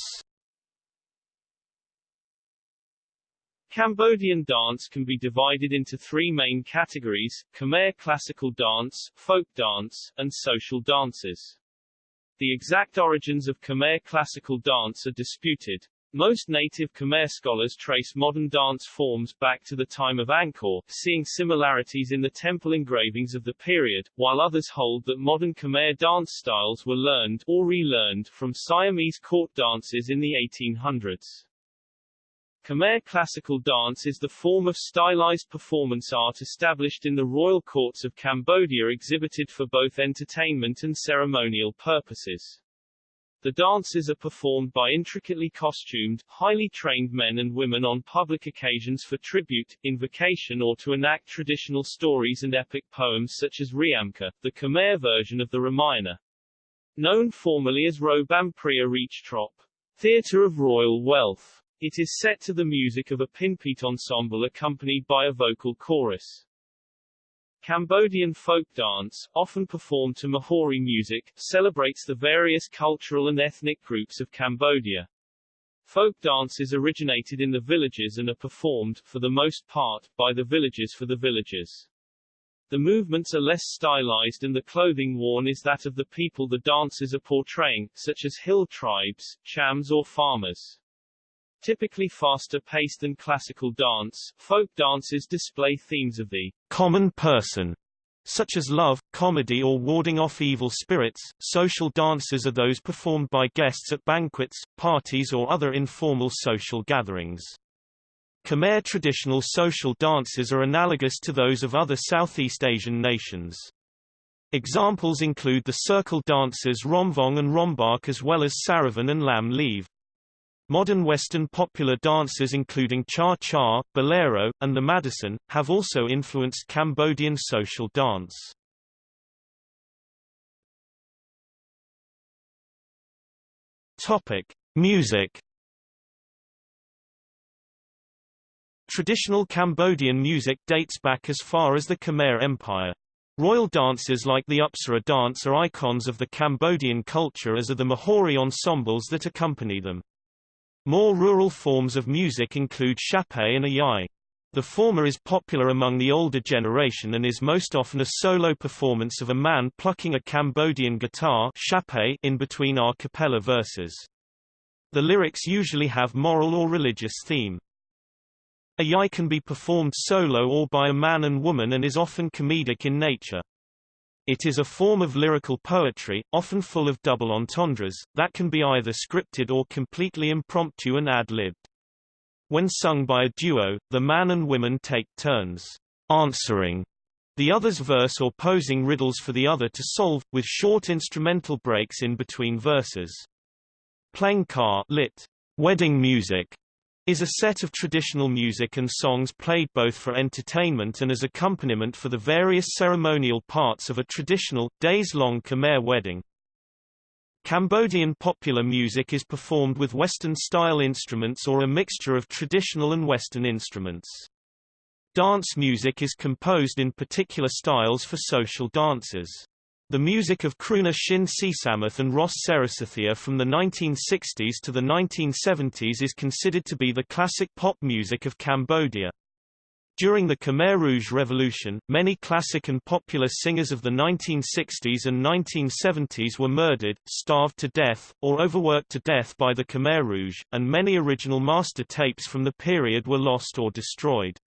Cambodian dance can be divided into three main categories, Khmer classical dance, folk dance, and social dances. The exact origins of Khmer classical dance are disputed, most native Khmer scholars trace modern dance forms back to the time of Angkor, seeing similarities in the temple engravings of the period, while others hold that modern Khmer dance styles were learned or relearned from Siamese court dances in the 1800s. Khmer classical dance is the form of stylized performance art established in the royal courts of Cambodia exhibited for both entertainment and ceremonial purposes. The dances are performed by intricately costumed, highly trained men and women on public occasions for tribute, invocation or to enact traditional stories and epic poems such as Reamker, the Khmer version of the Ramayana. Known formally as Robam Preah Reachtrop, Theatre of Royal Wealth. It is set to the music of a pinpeat ensemble accompanied by a vocal chorus. Cambodian folk dance, often performed to Mahori music, celebrates the various cultural and ethnic groups of Cambodia. Folk dances originated in the villages and are performed, for the most part, by the villagers for the villagers. The movements are less stylized and the clothing worn is that of the people the dancers are portraying, such as hill tribes, chams or farmers. Typically faster paced than classical dance, folk dances display themes of the common person, such as love, comedy or warding off evil spirits. Social dances are those performed by guests at banquets, parties or other informal social gatherings. Khmer traditional social dances are analogous to those of other Southeast Asian nations. Examples include the circle dances Romvong and Rombak as well as Saravan and Lam Leav. Modern Western popular dances including cha-cha, bolero, and the Madison, have also influenced Cambodian social dance. Topic: Music. Traditional Cambodian music dates back as far as the Khmer Empire. Royal dances like the Apsara dance are icons of the Cambodian culture as are the Mahori ensembles that accompany them. More rural forms of music include chapei and ayai. The former is popular among the older generation and is most often a solo performance of a man plucking a Cambodian guitar in between a cappella verses. The lyrics usually have moral or religious theme. Ayai can be performed solo or by a man and woman and is often comedic in nature. It is a form of lyrical poetry, often full of double entendres, that can be either scripted or completely impromptu and ad-libbed. When sung by a duo, the man and women take turns answering the other's verse or posing riddles for the other to solve, with short instrumental breaks in between verses. Plengkar lit. Wedding music is a set of traditional music and songs played both for entertainment and as accompaniment for the various ceremonial parts of a traditional, days-long Khmer wedding. Cambodian popular music is performed with Western-style instruments or a mixture of traditional and Western instruments. Dance music is composed in particular styles for social dances. The music of crooner Sinn Sisamouth and Ros Sereysothea from the 1960s to the 1970s is considered to be the classic pop music of Cambodia. During the Khmer Rouge Revolution, many classic and popular singers of the 1960s and 1970s were murdered, starved to death, or overworked to death by the Khmer Rouge, and many original master tapes from the period were lost or destroyed.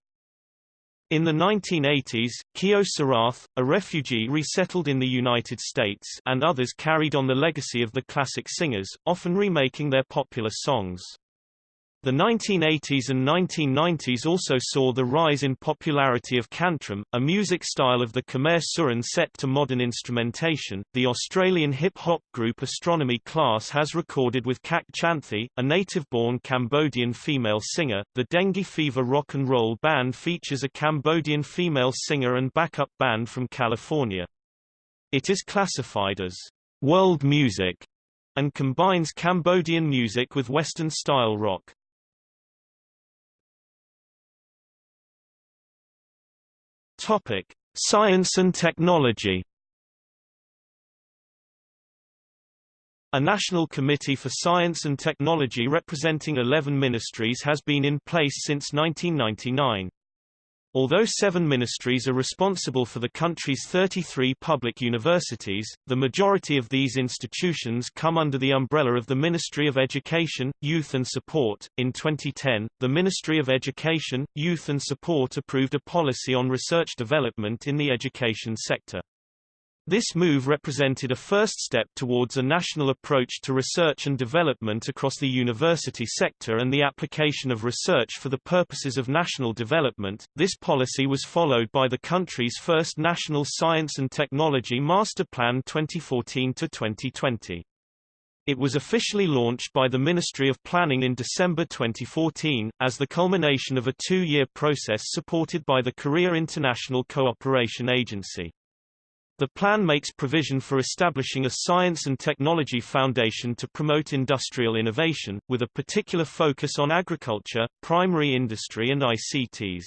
In the 1980s, Keo Sarath, a refugee resettled in the United States and others carried on the legacy of the classic singers, often remaking their popular songs. The 1980s and 1990s also saw the rise in popularity of kantrum, a music style of the Khmer Surin set to modern instrumentation. The Australian hip-hop group Astronomy Class has recorded with Kak Channthy, a native-born Cambodian female singer. The Dengue Fever Rock and Roll Band features a Cambodian female singer and backup band from California. It is classified as world music and combines Cambodian music with Western-style rock. Topic: Science and technology. A National Committee for Science and Technology representing 11 ministries has been in place since 1999. Although seven ministries are responsible for the country's 33 public universities, the majority of these institutions come under the umbrella of the Ministry of Education, Youth and Sport. In 2010, the Ministry of Education, Youth and Sport approved a policy on research development in the education sector. This move represented a first step towards a national approach to research and development across the university sector and the application of research for the purposes of national development. This policy was followed by the country's first National Science and Technology Master Plan 2014 to 2020. It was officially launched by the Ministry of Planning in December 2014, as the culmination of a two-year process supported by the Korea International Cooperation Agency. The plan makes provision for establishing a science and technology foundation to promote industrial innovation, with a particular focus on agriculture, primary industry and ICTs.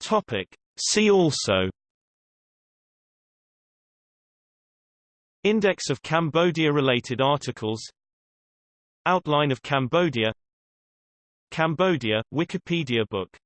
Topic. See also Index of Cambodia-related articles Outline of Cambodia Cambodia, Wikipedia book